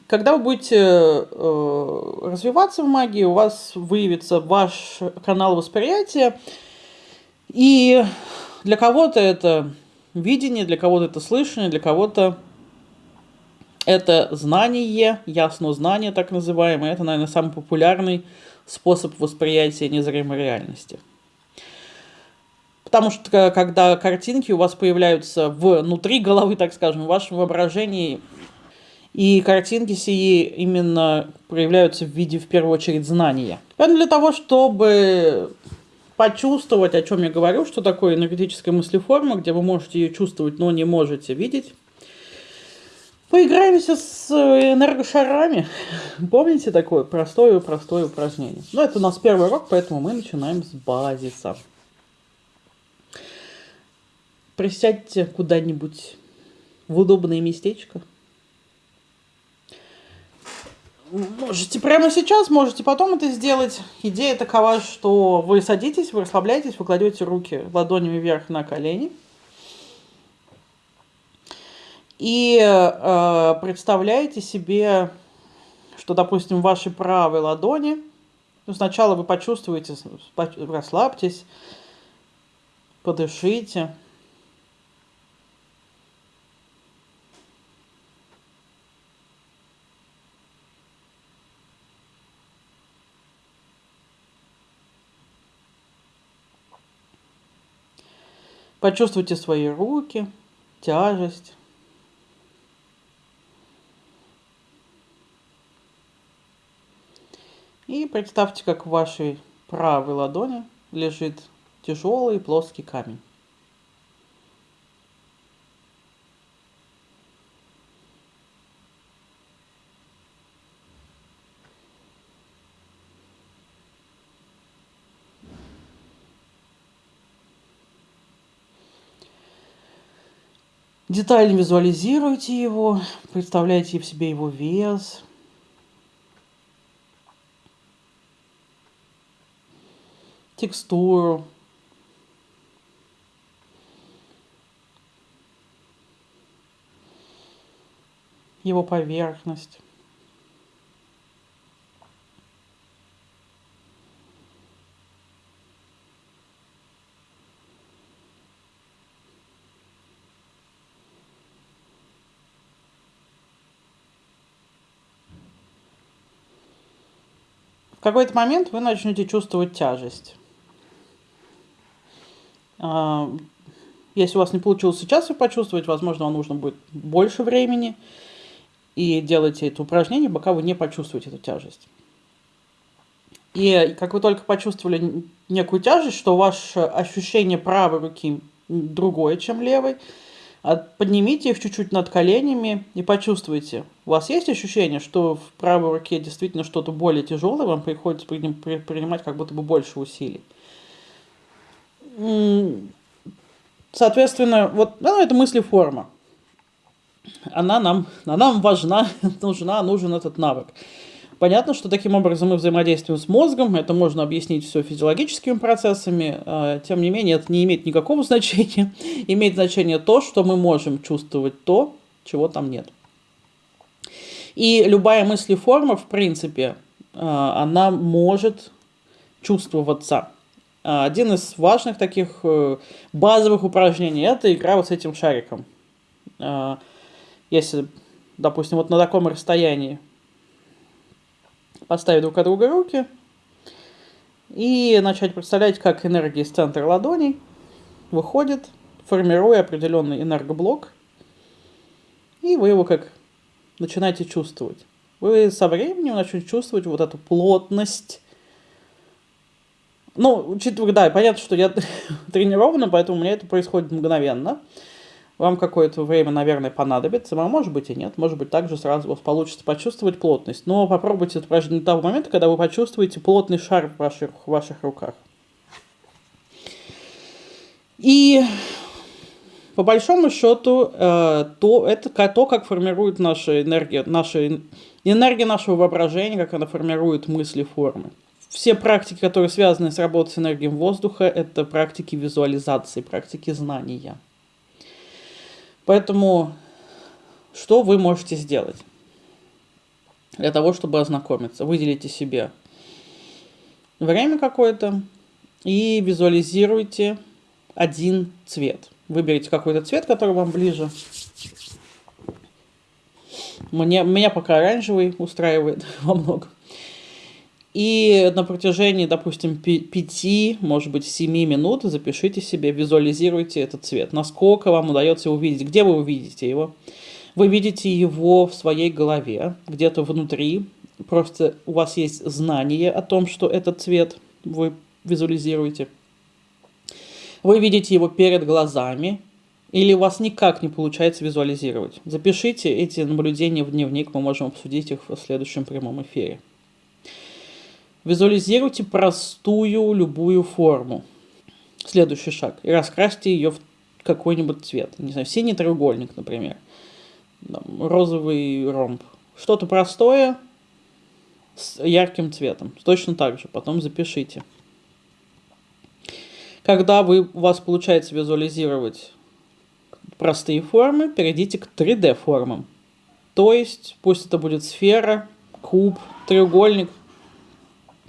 Когда вы будете э, развиваться в магии, у вас выявится ваш канал восприятия, и для кого-то это видение, для кого-то это слышание, для кого-то это знание, ясно знание так называемое. Это, наверное, самый популярный способ восприятия незримой реальности. Потому что когда картинки у вас появляются внутри головы, так скажем, в вашем воображении, и картинки сии именно проявляются в виде, в первую очередь, знания. Поэтому для того, чтобы почувствовать, о чем я говорю, что такое энергетическая мыслеформа, где вы можете ее чувствовать, но не можете видеть, Поиграемся с энергошарами. Помните такое простое-простое упражнение? Ну, это у нас первый урок, поэтому мы начинаем с базиса. Присядьте куда-нибудь в удобное местечко. Можете прямо сейчас, можете потом это сделать. Идея такова, что вы садитесь, вы расслабляетесь, вы кладете руки ладонями вверх на колени – и э, представляете себе, что, допустим, в вашей правой ладони, ну, сначала вы почувствуете, расслабьтесь, подышите. Почувствуйте свои руки, тяжесть. И представьте, как в вашей правой ладони лежит тяжелый плоский камень. Детально визуализируйте его, представляйте в себе его вес – текстуру. его поверхность. Какой-то момент вы начнете чувствовать тяжесть. А, если у вас не получилось сейчас ее почувствовать, возможно, вам нужно будет больше времени. И делайте это упражнение, пока вы не почувствуете эту тяжесть. И как вы только почувствовали некую тяжесть, что ваше ощущение правой руки другое, чем левой, поднимите их чуть-чуть над коленями и почувствуйте. У вас есть ощущение, что в правой руке действительно что-то более тяжелое, вам приходится принимать как будто бы больше усилий. Соответственно, вот ну, это мыслеформа. Она нам, она нам важна, нужна, нужен этот навык. Понятно, что таким образом мы взаимодействуем с мозгом, это можно объяснить все физиологическими процессами, а, тем не менее это не имеет никакого значения. Имеет значение то, что мы можем чувствовать то, чего там нет. И любая мыслеформа, в принципе, а, она может чувствоваться. А, один из важных таких э, базовых упражнений – это игра вот с этим шариком. Если, допустим, вот на таком расстоянии поставить друг от друга руки и начать представлять, как энергия из центра ладоней выходит, формируя определенный энергоблок, и вы его как начинаете чувствовать. Вы со временем начнете чувствовать вот эту плотность ну, учитывая, да, понятно, что я тренирована, поэтому у меня это происходит мгновенно. Вам какое-то время, наверное, понадобится, а может быть и нет, может быть также сразу у вас получится почувствовать плотность. Но попробуйте это упражнение до того момента, когда вы почувствуете плотный шар в ваших, в ваших руках. И по большому счету, э, то, это то, как формирует наша энергия, наша энергия нашего воображения, как она формирует мысли, формы все практики, которые связаны с работой с энергией воздуха, это практики визуализации, практики знания. Поэтому что вы можете сделать? для того, чтобы ознакомиться. Выделите себе время какое-то и визуализируйте один цвет. Выберите какой-то цвет, который вам ближе. Мне, меня пока оранжевый устраивает во многом. И на протяжении, допустим, 5, может быть, 7 минут запишите себе, визуализируйте этот цвет. Насколько вам удается увидеть, где вы увидите его. Вы видите его в своей голове, где-то внутри. Просто у вас есть знание о том, что этот цвет вы визуализируете. Вы видите его перед глазами, или у вас никак не получается визуализировать. Запишите эти наблюдения в дневник, мы можем обсудить их в следующем прямом эфире. Визуализируйте простую любую форму. Следующий шаг. И раскрасьте ее в какой-нибудь цвет. Не знаю, синий треугольник, например. Розовый ромб. Что-то простое с ярким цветом. Точно так же. Потом запишите. Когда вы, у вас получается визуализировать простые формы, перейдите к 3D формам. То есть, пусть это будет сфера, куб, треугольник,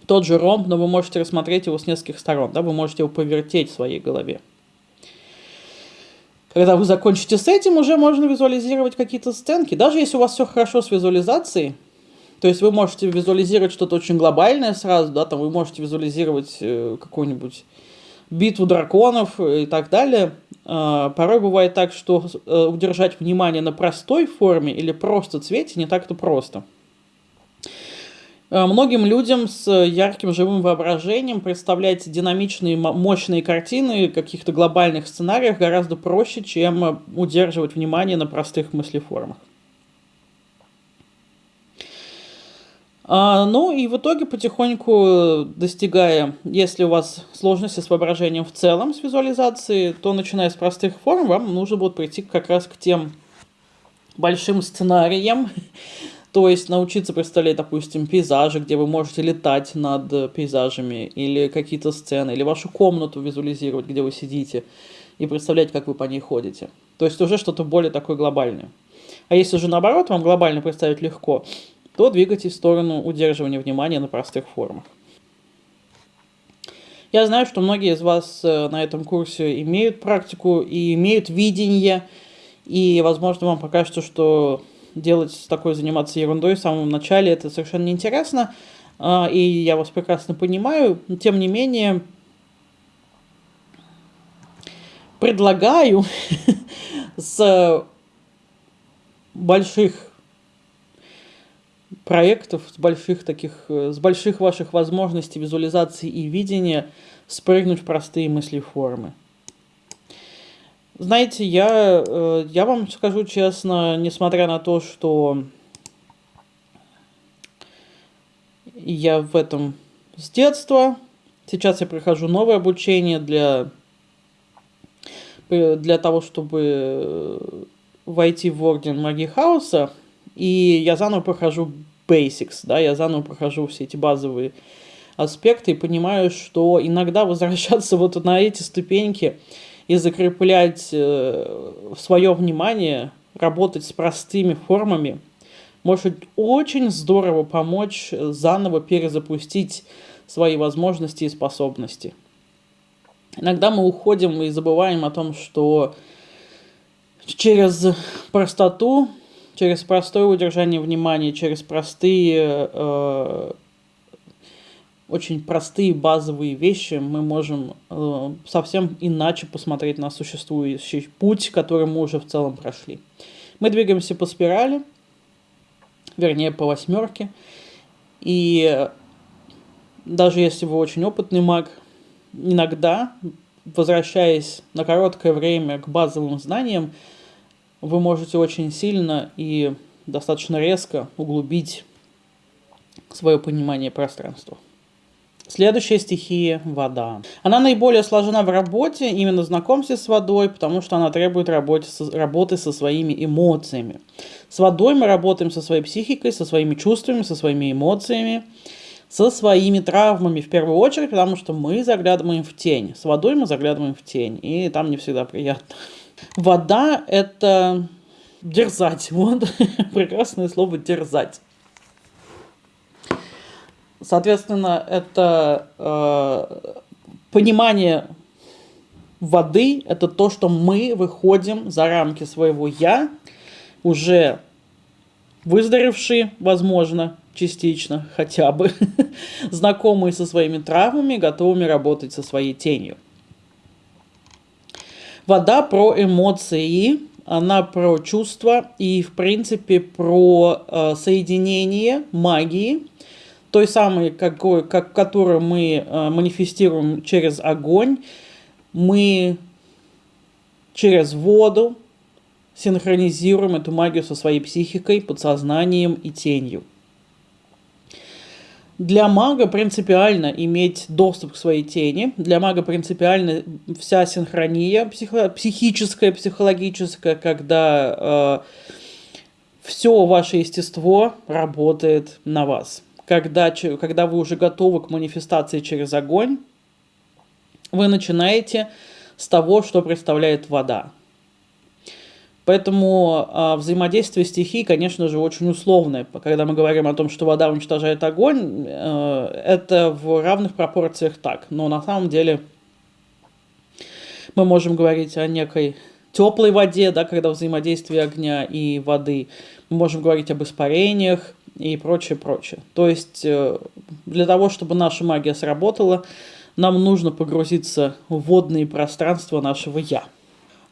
тот же ромб, но вы можете рассмотреть его с нескольких сторон, да, вы можете его повертеть в своей голове. Когда вы закончите с этим, уже можно визуализировать какие-то сценки. Даже если у вас все хорошо с визуализацией, то есть вы можете визуализировать что-то очень глобальное сразу, да, там вы можете визуализировать э, какую-нибудь битву драконов и так далее. Э, порой бывает так, что э, удержать внимание на простой форме или просто цвете не так-то просто. Э, многим людям с ярким живым воображением представлять динамичные, мощные картины каких-то глобальных сценариях гораздо проще, чем э, удерживать внимание на простых мыслеформах. А, ну и в итоге потихоньку достигая, если у вас сложности с воображением в целом, с визуализацией, то начиная с простых форм, вам нужно будет прийти как раз к тем большим сценариям, то есть научиться представлять, допустим, пейзажи, где вы можете летать над э, пейзажами, или какие-то сцены, или вашу комнату визуализировать, где вы сидите, и представлять, как вы по ней ходите. То есть уже что-то более такое глобальное. А если же наоборот вам глобально представить легко, то двигайтесь в сторону удерживания внимания на простых формах. Я знаю, что многие из вас э, на этом курсе имеют практику и имеют видение, и, возможно, вам покажется, что делать такой, заниматься ерундой в самом начале, это совершенно неинтересно, а, и я вас прекрасно понимаю, тем не менее, предлагаю с больших проектов, с больших таких, с больших ваших возможностей визуализации и видения спрыгнуть в простые мысли формы. Знаете, я, э, я вам скажу честно, несмотря на то, что я в этом с детства, сейчас я прохожу новое обучение для, для того, чтобы войти в орден магии хаоса, и я заново прохожу basics, да, я заново прохожу все эти базовые аспекты и понимаю, что иногда возвращаться вот на эти ступеньки – и закреплять э, свое внимание, работать с простыми формами, может очень здорово помочь заново перезапустить свои возможности и способности. Иногда мы уходим и забываем о том, что через простоту, через простое удержание внимания, через простые э, очень простые базовые вещи мы можем э, совсем иначе посмотреть на существующий путь, который мы уже в целом прошли. Мы двигаемся по спирали, вернее по восьмерке, и даже если вы очень опытный маг, иногда, возвращаясь на короткое время к базовым знаниям, вы можете очень сильно и достаточно резко углубить свое понимание пространства. Следующая стихия – вода. Она наиболее сложна в работе, именно в знакомстве с водой, потому что она требует работы со, работы со своими эмоциями. С водой мы работаем со своей психикой, со своими чувствами, со своими эмоциями, со своими травмами в первую очередь, потому что мы заглядываем в тень. С водой мы заглядываем в тень, и там не всегда приятно. Вода – это дерзать. Вот прекрасное слово «дерзать». Соответственно, это э, понимание воды, это то, что мы выходим за рамки своего «я», уже выздоровевшие, возможно, частично хотя бы, знакомые со своими травмами, готовыми работать со своей тенью. Вода про эмоции, она про чувства и, в принципе, про э, соединение магии, той самой, какой, как, которую мы э, манифестируем через огонь, мы через воду синхронизируем эту магию со своей психикой, подсознанием и тенью. Для мага принципиально иметь доступ к своей тени. Для мага принципиально вся синхрония психо психическая, психологическая, когда э, все ваше естество работает на вас. Когда, когда вы уже готовы к манифестации через огонь, вы начинаете с того, что представляет вода. Поэтому э, взаимодействие стихий, конечно же, очень условное. Когда мы говорим о том, что вода уничтожает огонь, э, это в равных пропорциях так. Но на самом деле мы можем говорить о некой теплой воде, да, когда взаимодействие огня и воды. Мы можем говорить об испарениях и прочее, прочее. То есть э, для того, чтобы наша магия сработала, нам нужно погрузиться в водные пространства нашего «я».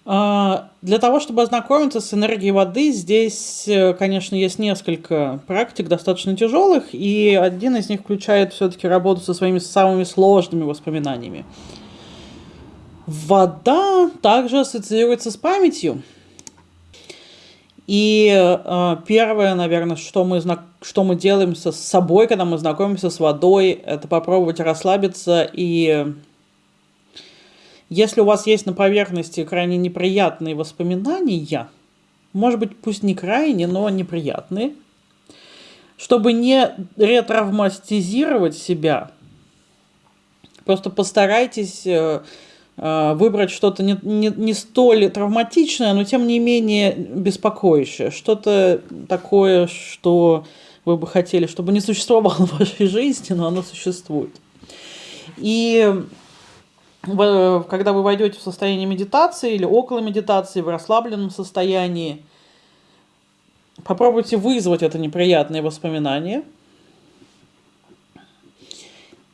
А, для того, чтобы ознакомиться с энергией воды, здесь, э, конечно, есть несколько практик достаточно тяжелых, и один из них включает все-таки работу со своими самыми сложными воспоминаниями. Вода также ассоциируется с памятью. И э, первое, наверное, что мы, что мы делаем с собой, когда мы знакомимся с водой, это попробовать расслабиться и если у вас есть на поверхности крайне неприятные воспоминания, может быть, пусть не крайне, но неприятные, чтобы не ретравматизировать себя, просто постарайтесь э, выбрать что-то не, не, не столь травматичное, но тем не менее беспокоящее. Что-то такое, что вы бы хотели, чтобы не существовало в вашей жизни, но оно существует. И когда вы войдете в состояние медитации или около медитации, в расслабленном состоянии, попробуйте вызвать это неприятное воспоминание,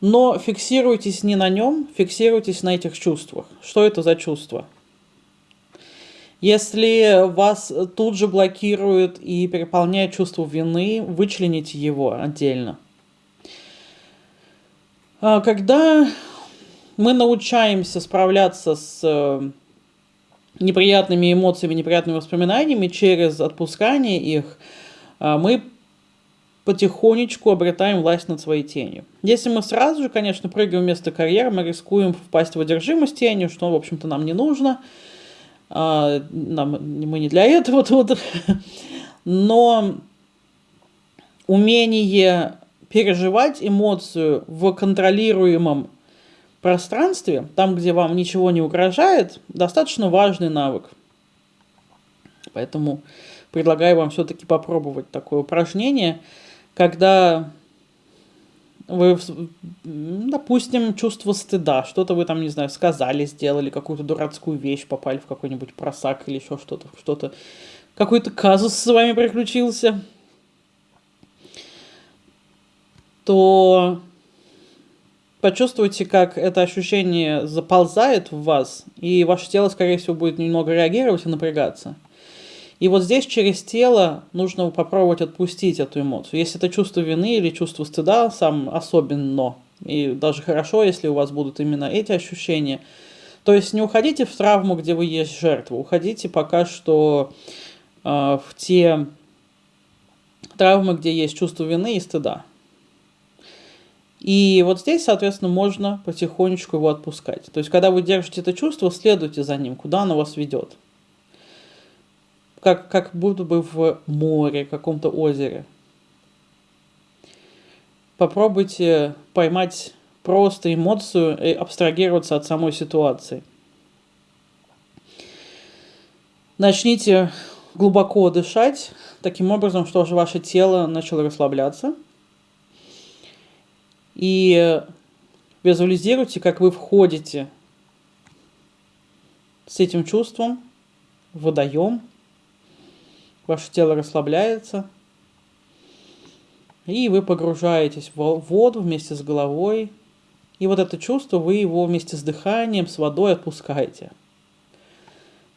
но фиксируйтесь не на нем, фиксируйтесь на этих чувствах. Что это за чувство? Если вас тут же блокирует и переполняет чувство вины, вычлените его отдельно. А когда мы научаемся справляться с э, неприятными эмоциями, неприятными воспоминаниями через отпускание их, а, мы потихонечку обретаем власть над своей тенью. Если мы сразу же, конечно, прыгаем вместо карьеры, мы рискуем впасть в одержимость тенью, что, в общем-то, нам не нужно. А, нам, мы не для этого тут. Но умение переживать эмоцию в контролируемом пространстве, там, где вам ничего не угрожает, достаточно важный навык. Поэтому предлагаю вам все-таки попробовать такое упражнение, когда вы, допустим, чувство стыда, что-то вы там, не знаю, сказали, сделали, какую-то дурацкую вещь, попали в какой-нибудь просак или еще что-то, что-то, какой-то казус с вами приключился, то почувствуйте, как это ощущение заползает в вас, и ваше тело, скорее всего, будет немного реагировать и напрягаться. И вот здесь через тело нужно попробовать отпустить эту эмоцию. Если это чувство вины или чувство стыда, сам особенно, и даже хорошо, если у вас будут именно эти ощущения. То есть не уходите в травму, где вы есть жертва, уходите пока что э, в те травмы, где есть чувство вины и стыда. И вот здесь, соответственно, можно потихонечку его отпускать. То есть, когда вы держите это чувство, следуйте за ним, куда оно вас ведет. Как, как будто бы в море, каком-то озере. Попробуйте поймать просто эмоцию и абстрагироваться от самой ситуации. Начните глубоко дышать, таким образом, что ваше тело начало расслабляться – И визуализируйте, как вы входите с этим чувством в водоем. Ваше тело расслабляется. И вы погружаетесь в воду вместе с головой. И вот это чувство, вы его вместе с дыханием, с водой отпускаете.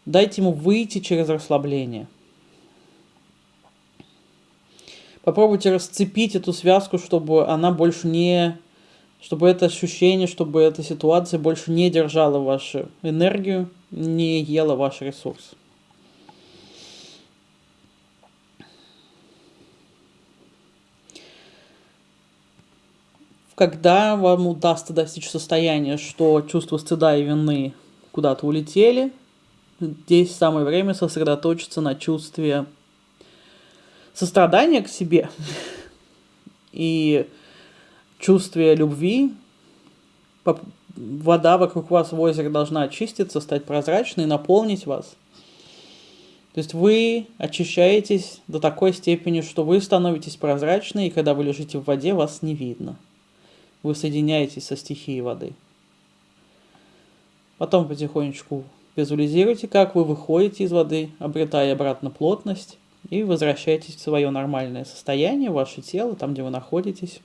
Дайте ему выйти через расслабление. Попробуйте расцепить эту связку, чтобы она больше не... Чтобы это ощущение, чтобы эта ситуация больше не держала вашу энергию, не ела ваш ресурс. Когда вам удастся достичь состояния, что чувство стыда и вины куда-то улетели, здесь самое время сосредоточиться на чувстве сострадания к себе и чувстве любви. Вода вокруг вас в озере должна очиститься, стать прозрачной, наполнить вас. То есть вы очищаетесь до такой степени, что вы становитесь прозрачной, и когда вы лежите в воде, вас не видно. Вы соединяетесь со стихией воды. Потом потихонечку визуализируйте, как вы выходите из воды, обретая обратно плотность и возвращаетесь в свое нормальное состояние, ваше тело, там, где вы находитесь,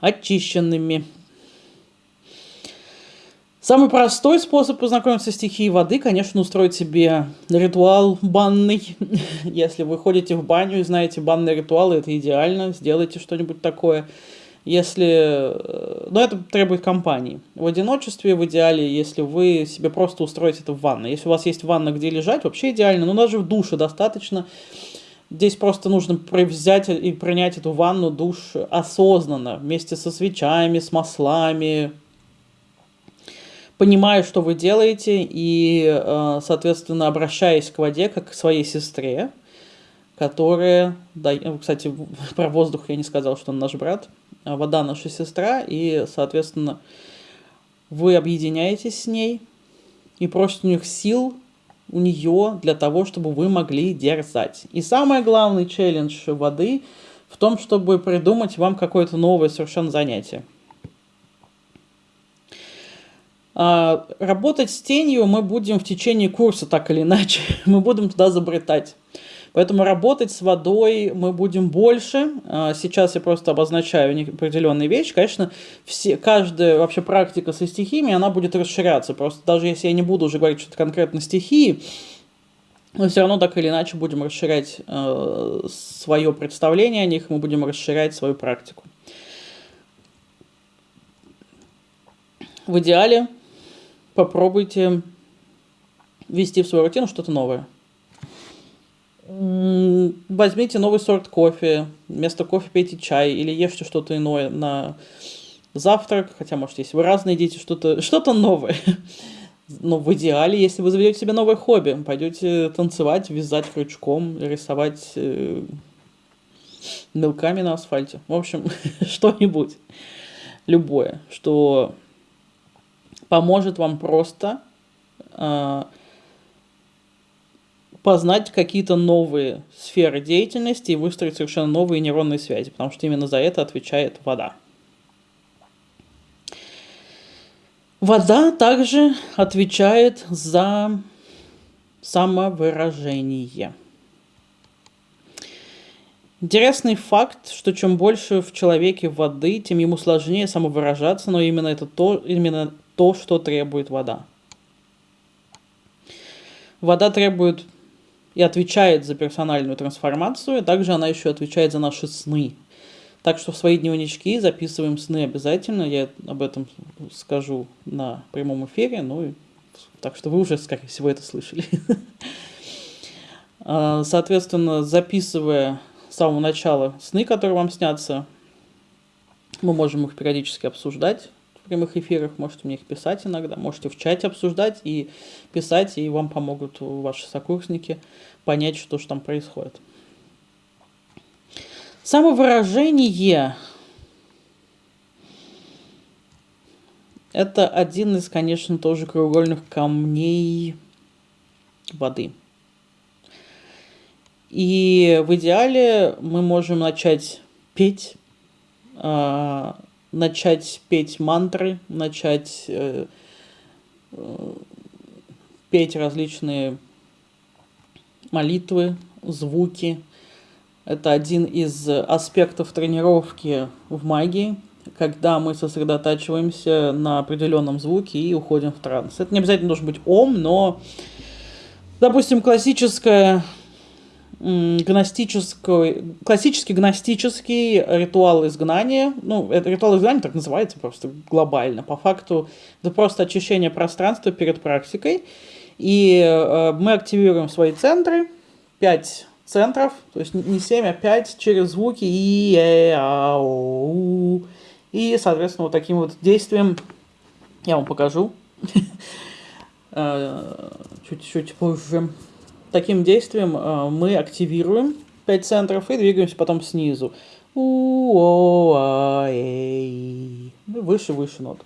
очищенными. Самый простой способ познакомиться с стихией воды, конечно, устроить себе ритуал банный. Если вы ходите в баню и знаете банные ритуалы, это идеально, сделайте что-нибудь такое. Если... Э, но это требует компании. В одиночестве, в идеале, если вы себе просто устроите это в ванной. Если у вас есть ванна, где лежать, вообще идеально. Но даже в душе достаточно. Здесь просто нужно взять и принять эту ванну, душ осознанно, вместе со свечами, с маслами, понимая, что вы делаете, и, э, соответственно, обращаясь к воде, как к своей сестре, которая... Кстати, про воздух я не сказал, что он наш брат. А вода наша сестра, и, соответственно, вы объединяетесь с ней и просите у них сил у нее для того, чтобы вы могли дерзать. И самый главный челлендж воды в том, чтобы придумать вам какое-то новое совершенно занятие. А, работать с тенью мы будем в течение курса так или иначе. Мы будем туда забретать. Поэтому работать с водой мы будем больше. А, сейчас я просто обозначаю определенные вещи. Конечно, все, каждая вообще практика со стихиями, она будет расширяться. Просто даже если я не буду уже говорить что-то конкретно стихии, мы все равно так или иначе будем расширять э, свое представление о них, мы будем расширять свою практику. В идеале попробуйте ввести в свою рутину что-то новое. Возьмите новый сорт кофе, вместо кофе пейте чай или ешьте что-то иное на завтрак, хотя, может, если вы разные едите, что-то что, -то, новое. Но в идеале, если вы заведете себе новое хобби, пойдете танцевать, вязать крючком, рисовать э, мелками на асфальте. В общем, что-нибудь. Любое, что поможет вам просто э, познать какие-то новые сферы деятельности и выстроить совершенно новые нейронные связи, потому что именно за это отвечает вода. Вода также отвечает за самовыражение. Интересный факт, что чем больше в человеке воды, тем ему сложнее самовыражаться, но именно это то, именно то, что требует вода. Вода требует и отвечает за персональную трансформацию, а также она еще отвечает за наши сны. Так что в свои дневнички записываем сны обязательно, я об этом скажу на прямом эфире, ну и так что вы уже, скорее всего, это слышали. А, соответственно, записывая с самого начала сны, которые вам снятся, мы можем их периодически обсуждать прямых эфирах, можете мне их писать иногда, можете в чате обсуждать и писать, и вам помогут ваши сокурсники понять, что же там происходит. Самовыражение – это один из, конечно, тоже краеугольных камней воды. И в идеале мы можем начать петь, э, начать петь мантры, начать э, э, петь различные молитвы, звуки. Это один из аспектов тренировки в магии, когда мы сосредотачиваемся на определенном звуке и уходим в транс. Это не обязательно должен быть ом, но, допустим, классическая гностический, классический гностический ритуал изгнания, ну, это ритуал изгнания так называется просто глобально, по факту это просто очищение пространства перед практикой, и э, мы активируем свои центры, 5 центров, то есть не 7, а 5 через звуки. И, э, а, о, и, соответственно, вот таким вот действием я вам покажу. Э, чуть-чуть позже. Таким действием э, мы активируем 5 центров и двигаемся потом снизу. А, выше, выше нот.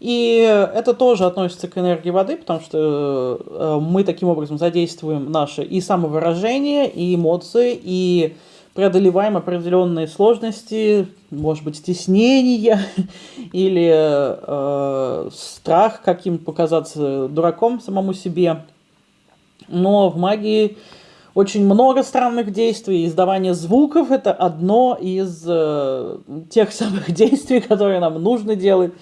И это тоже относится к энергии воды, потому что э, мы таким образом задействуем наше и самовыражение, и эмоции, и преодолеваем определенные сложности, может быть, стеснения или э, страх каким показаться дураком самому себе. Но в магии очень много странных действий. Издавание звуков – это одно из э, тех самых действий, которые нам нужно делать.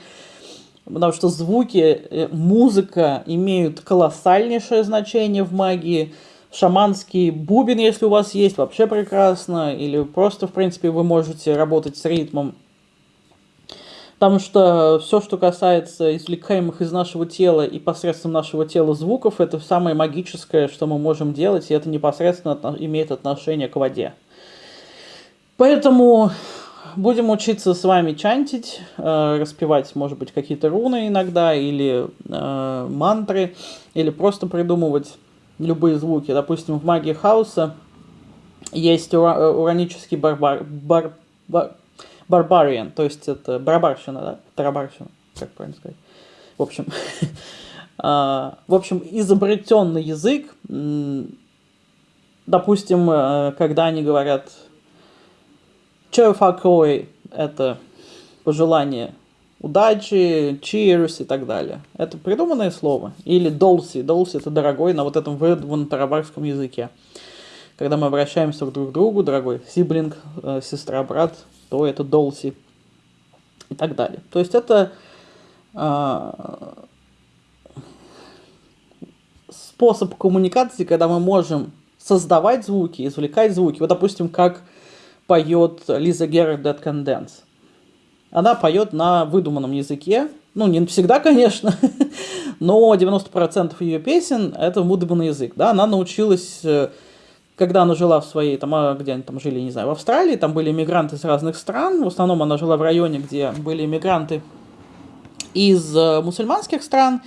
Потому что звуки, э, музыка имеют колоссальнейшее значение в магии – шаманский бубен, если у вас есть, вообще прекрасно. Или просто, в принципе, вы можете работать с ритмом. Потому что все, что касается извлекаемых из нашего тела и посредством нашего тела звуков, это самое магическое, что мы можем делать, и это непосредственно имеет отношение к воде. Поэтому будем учиться с вами чантить, э, распевать, может быть, какие-то руны иногда, или э, мантры, или просто придумывать любые звуки. Допустим, в магии хаоса есть ура э, уранический барбар, бар, бар, барбариан, то есть это барбарщина, да? Тарабарщина, как правильно сказать. В общем, а, в общем, изобретенный язык, допустим, э, когда они говорят Чофакой, это пожелание удачи, cheers и так далее. Это придуманное слово. Или долси. Долси это дорогой на вот этом выдуманном тарабарском языке. Когда мы обращаемся друг к другу, дорогой сиблинг, э, сестра, брат, то это долси и так далее. То есть это э, способ коммуникации, когда мы можем создавать звуки, извлекать звуки. Вот, допустим, как поет Лиза Герр Dead Can Dance она поет на выдуманном языке. Ну, не всегда, конечно, но 90% ее песен – это выдуманный язык. Да? Она научилась, э, когда она жила в своей, там, а где они там жили, не знаю, в Австралии, там были иммигранты из разных стран. В основном она жила в районе, где были иммигранты из э, мусульманских стран.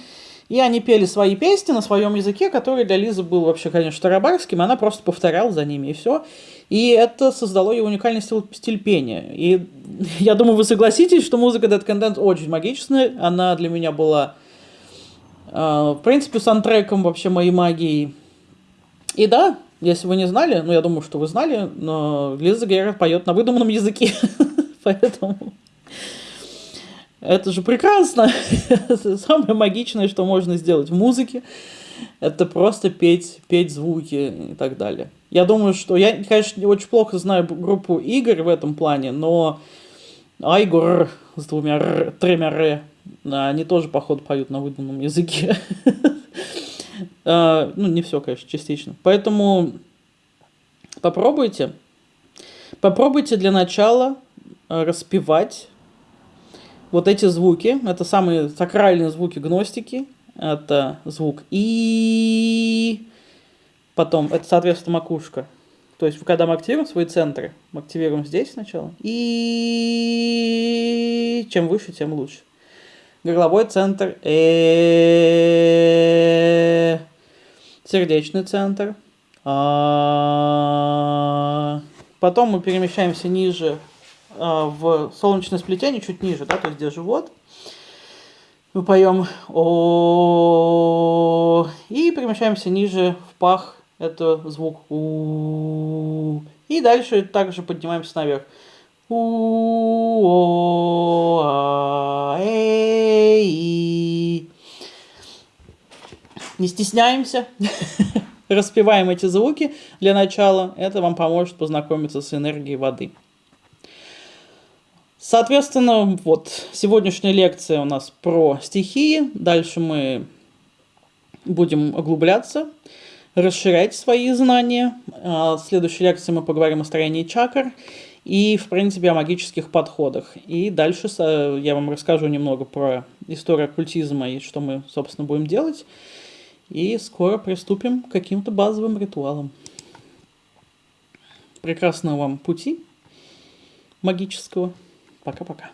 И они пели свои песни на своем языке, который для Лизы был вообще, конечно, тарабарским, она просто повторяла за ними, и все. И это создало ей уникальный стиль, стиль пения. И я думаю, вы согласитесь, что музыка Dead Content очень магичная. Она для меня была, э, в принципе, саундтреком вообще моей магии. И да, если вы не знали, ну я думаю, что вы знали, но Лиза Герр поет на выдуманном языке. Поэтому это же прекрасно. это самое магичное, что можно сделать в музыке. Это просто петь, петь звуки и так далее. Я думаю, что... Я, конечно, очень плохо знаю группу Игорь в этом плане, но Айгор с двумя р, тремя р, они тоже, походу, поют на выдуманном языке. А, ну, не все, конечно, частично. Поэтому попробуйте. Попробуйте для начала распевать вот эти звуки, это самые сакральные звуки гностики, это звук И, потом, это, соответственно, макушка. То есть, когда мы активируем свои центры, мы активируем здесь сначала, и чем выше, тем лучше. Горловой центр, э сердечный центр. А. Потом мы перемещаемся ниже а, в солнечное сплетение, чуть ниже, да, то есть где живот. Мы поем о и перемещаемся ниже в пах, это звук у и дальше также поднимаемся наверх. У а э и Не стесняемся. Распеваем эти звуки для начала. Это вам поможет познакомиться с энергией воды. Соответственно, вот сегодняшняя лекция у нас про стихии. Дальше мы будем углубляться, расширять свои знания. А в следующей лекции мы поговорим о строении чакр и, в принципе, о магических подходах. И дальше я вам расскажу немного про историю оккультизма и что мы, собственно, будем делать. И скоро приступим к каким-то базовым ритуалам. Прекрасного вам пути магического. Пока-пока.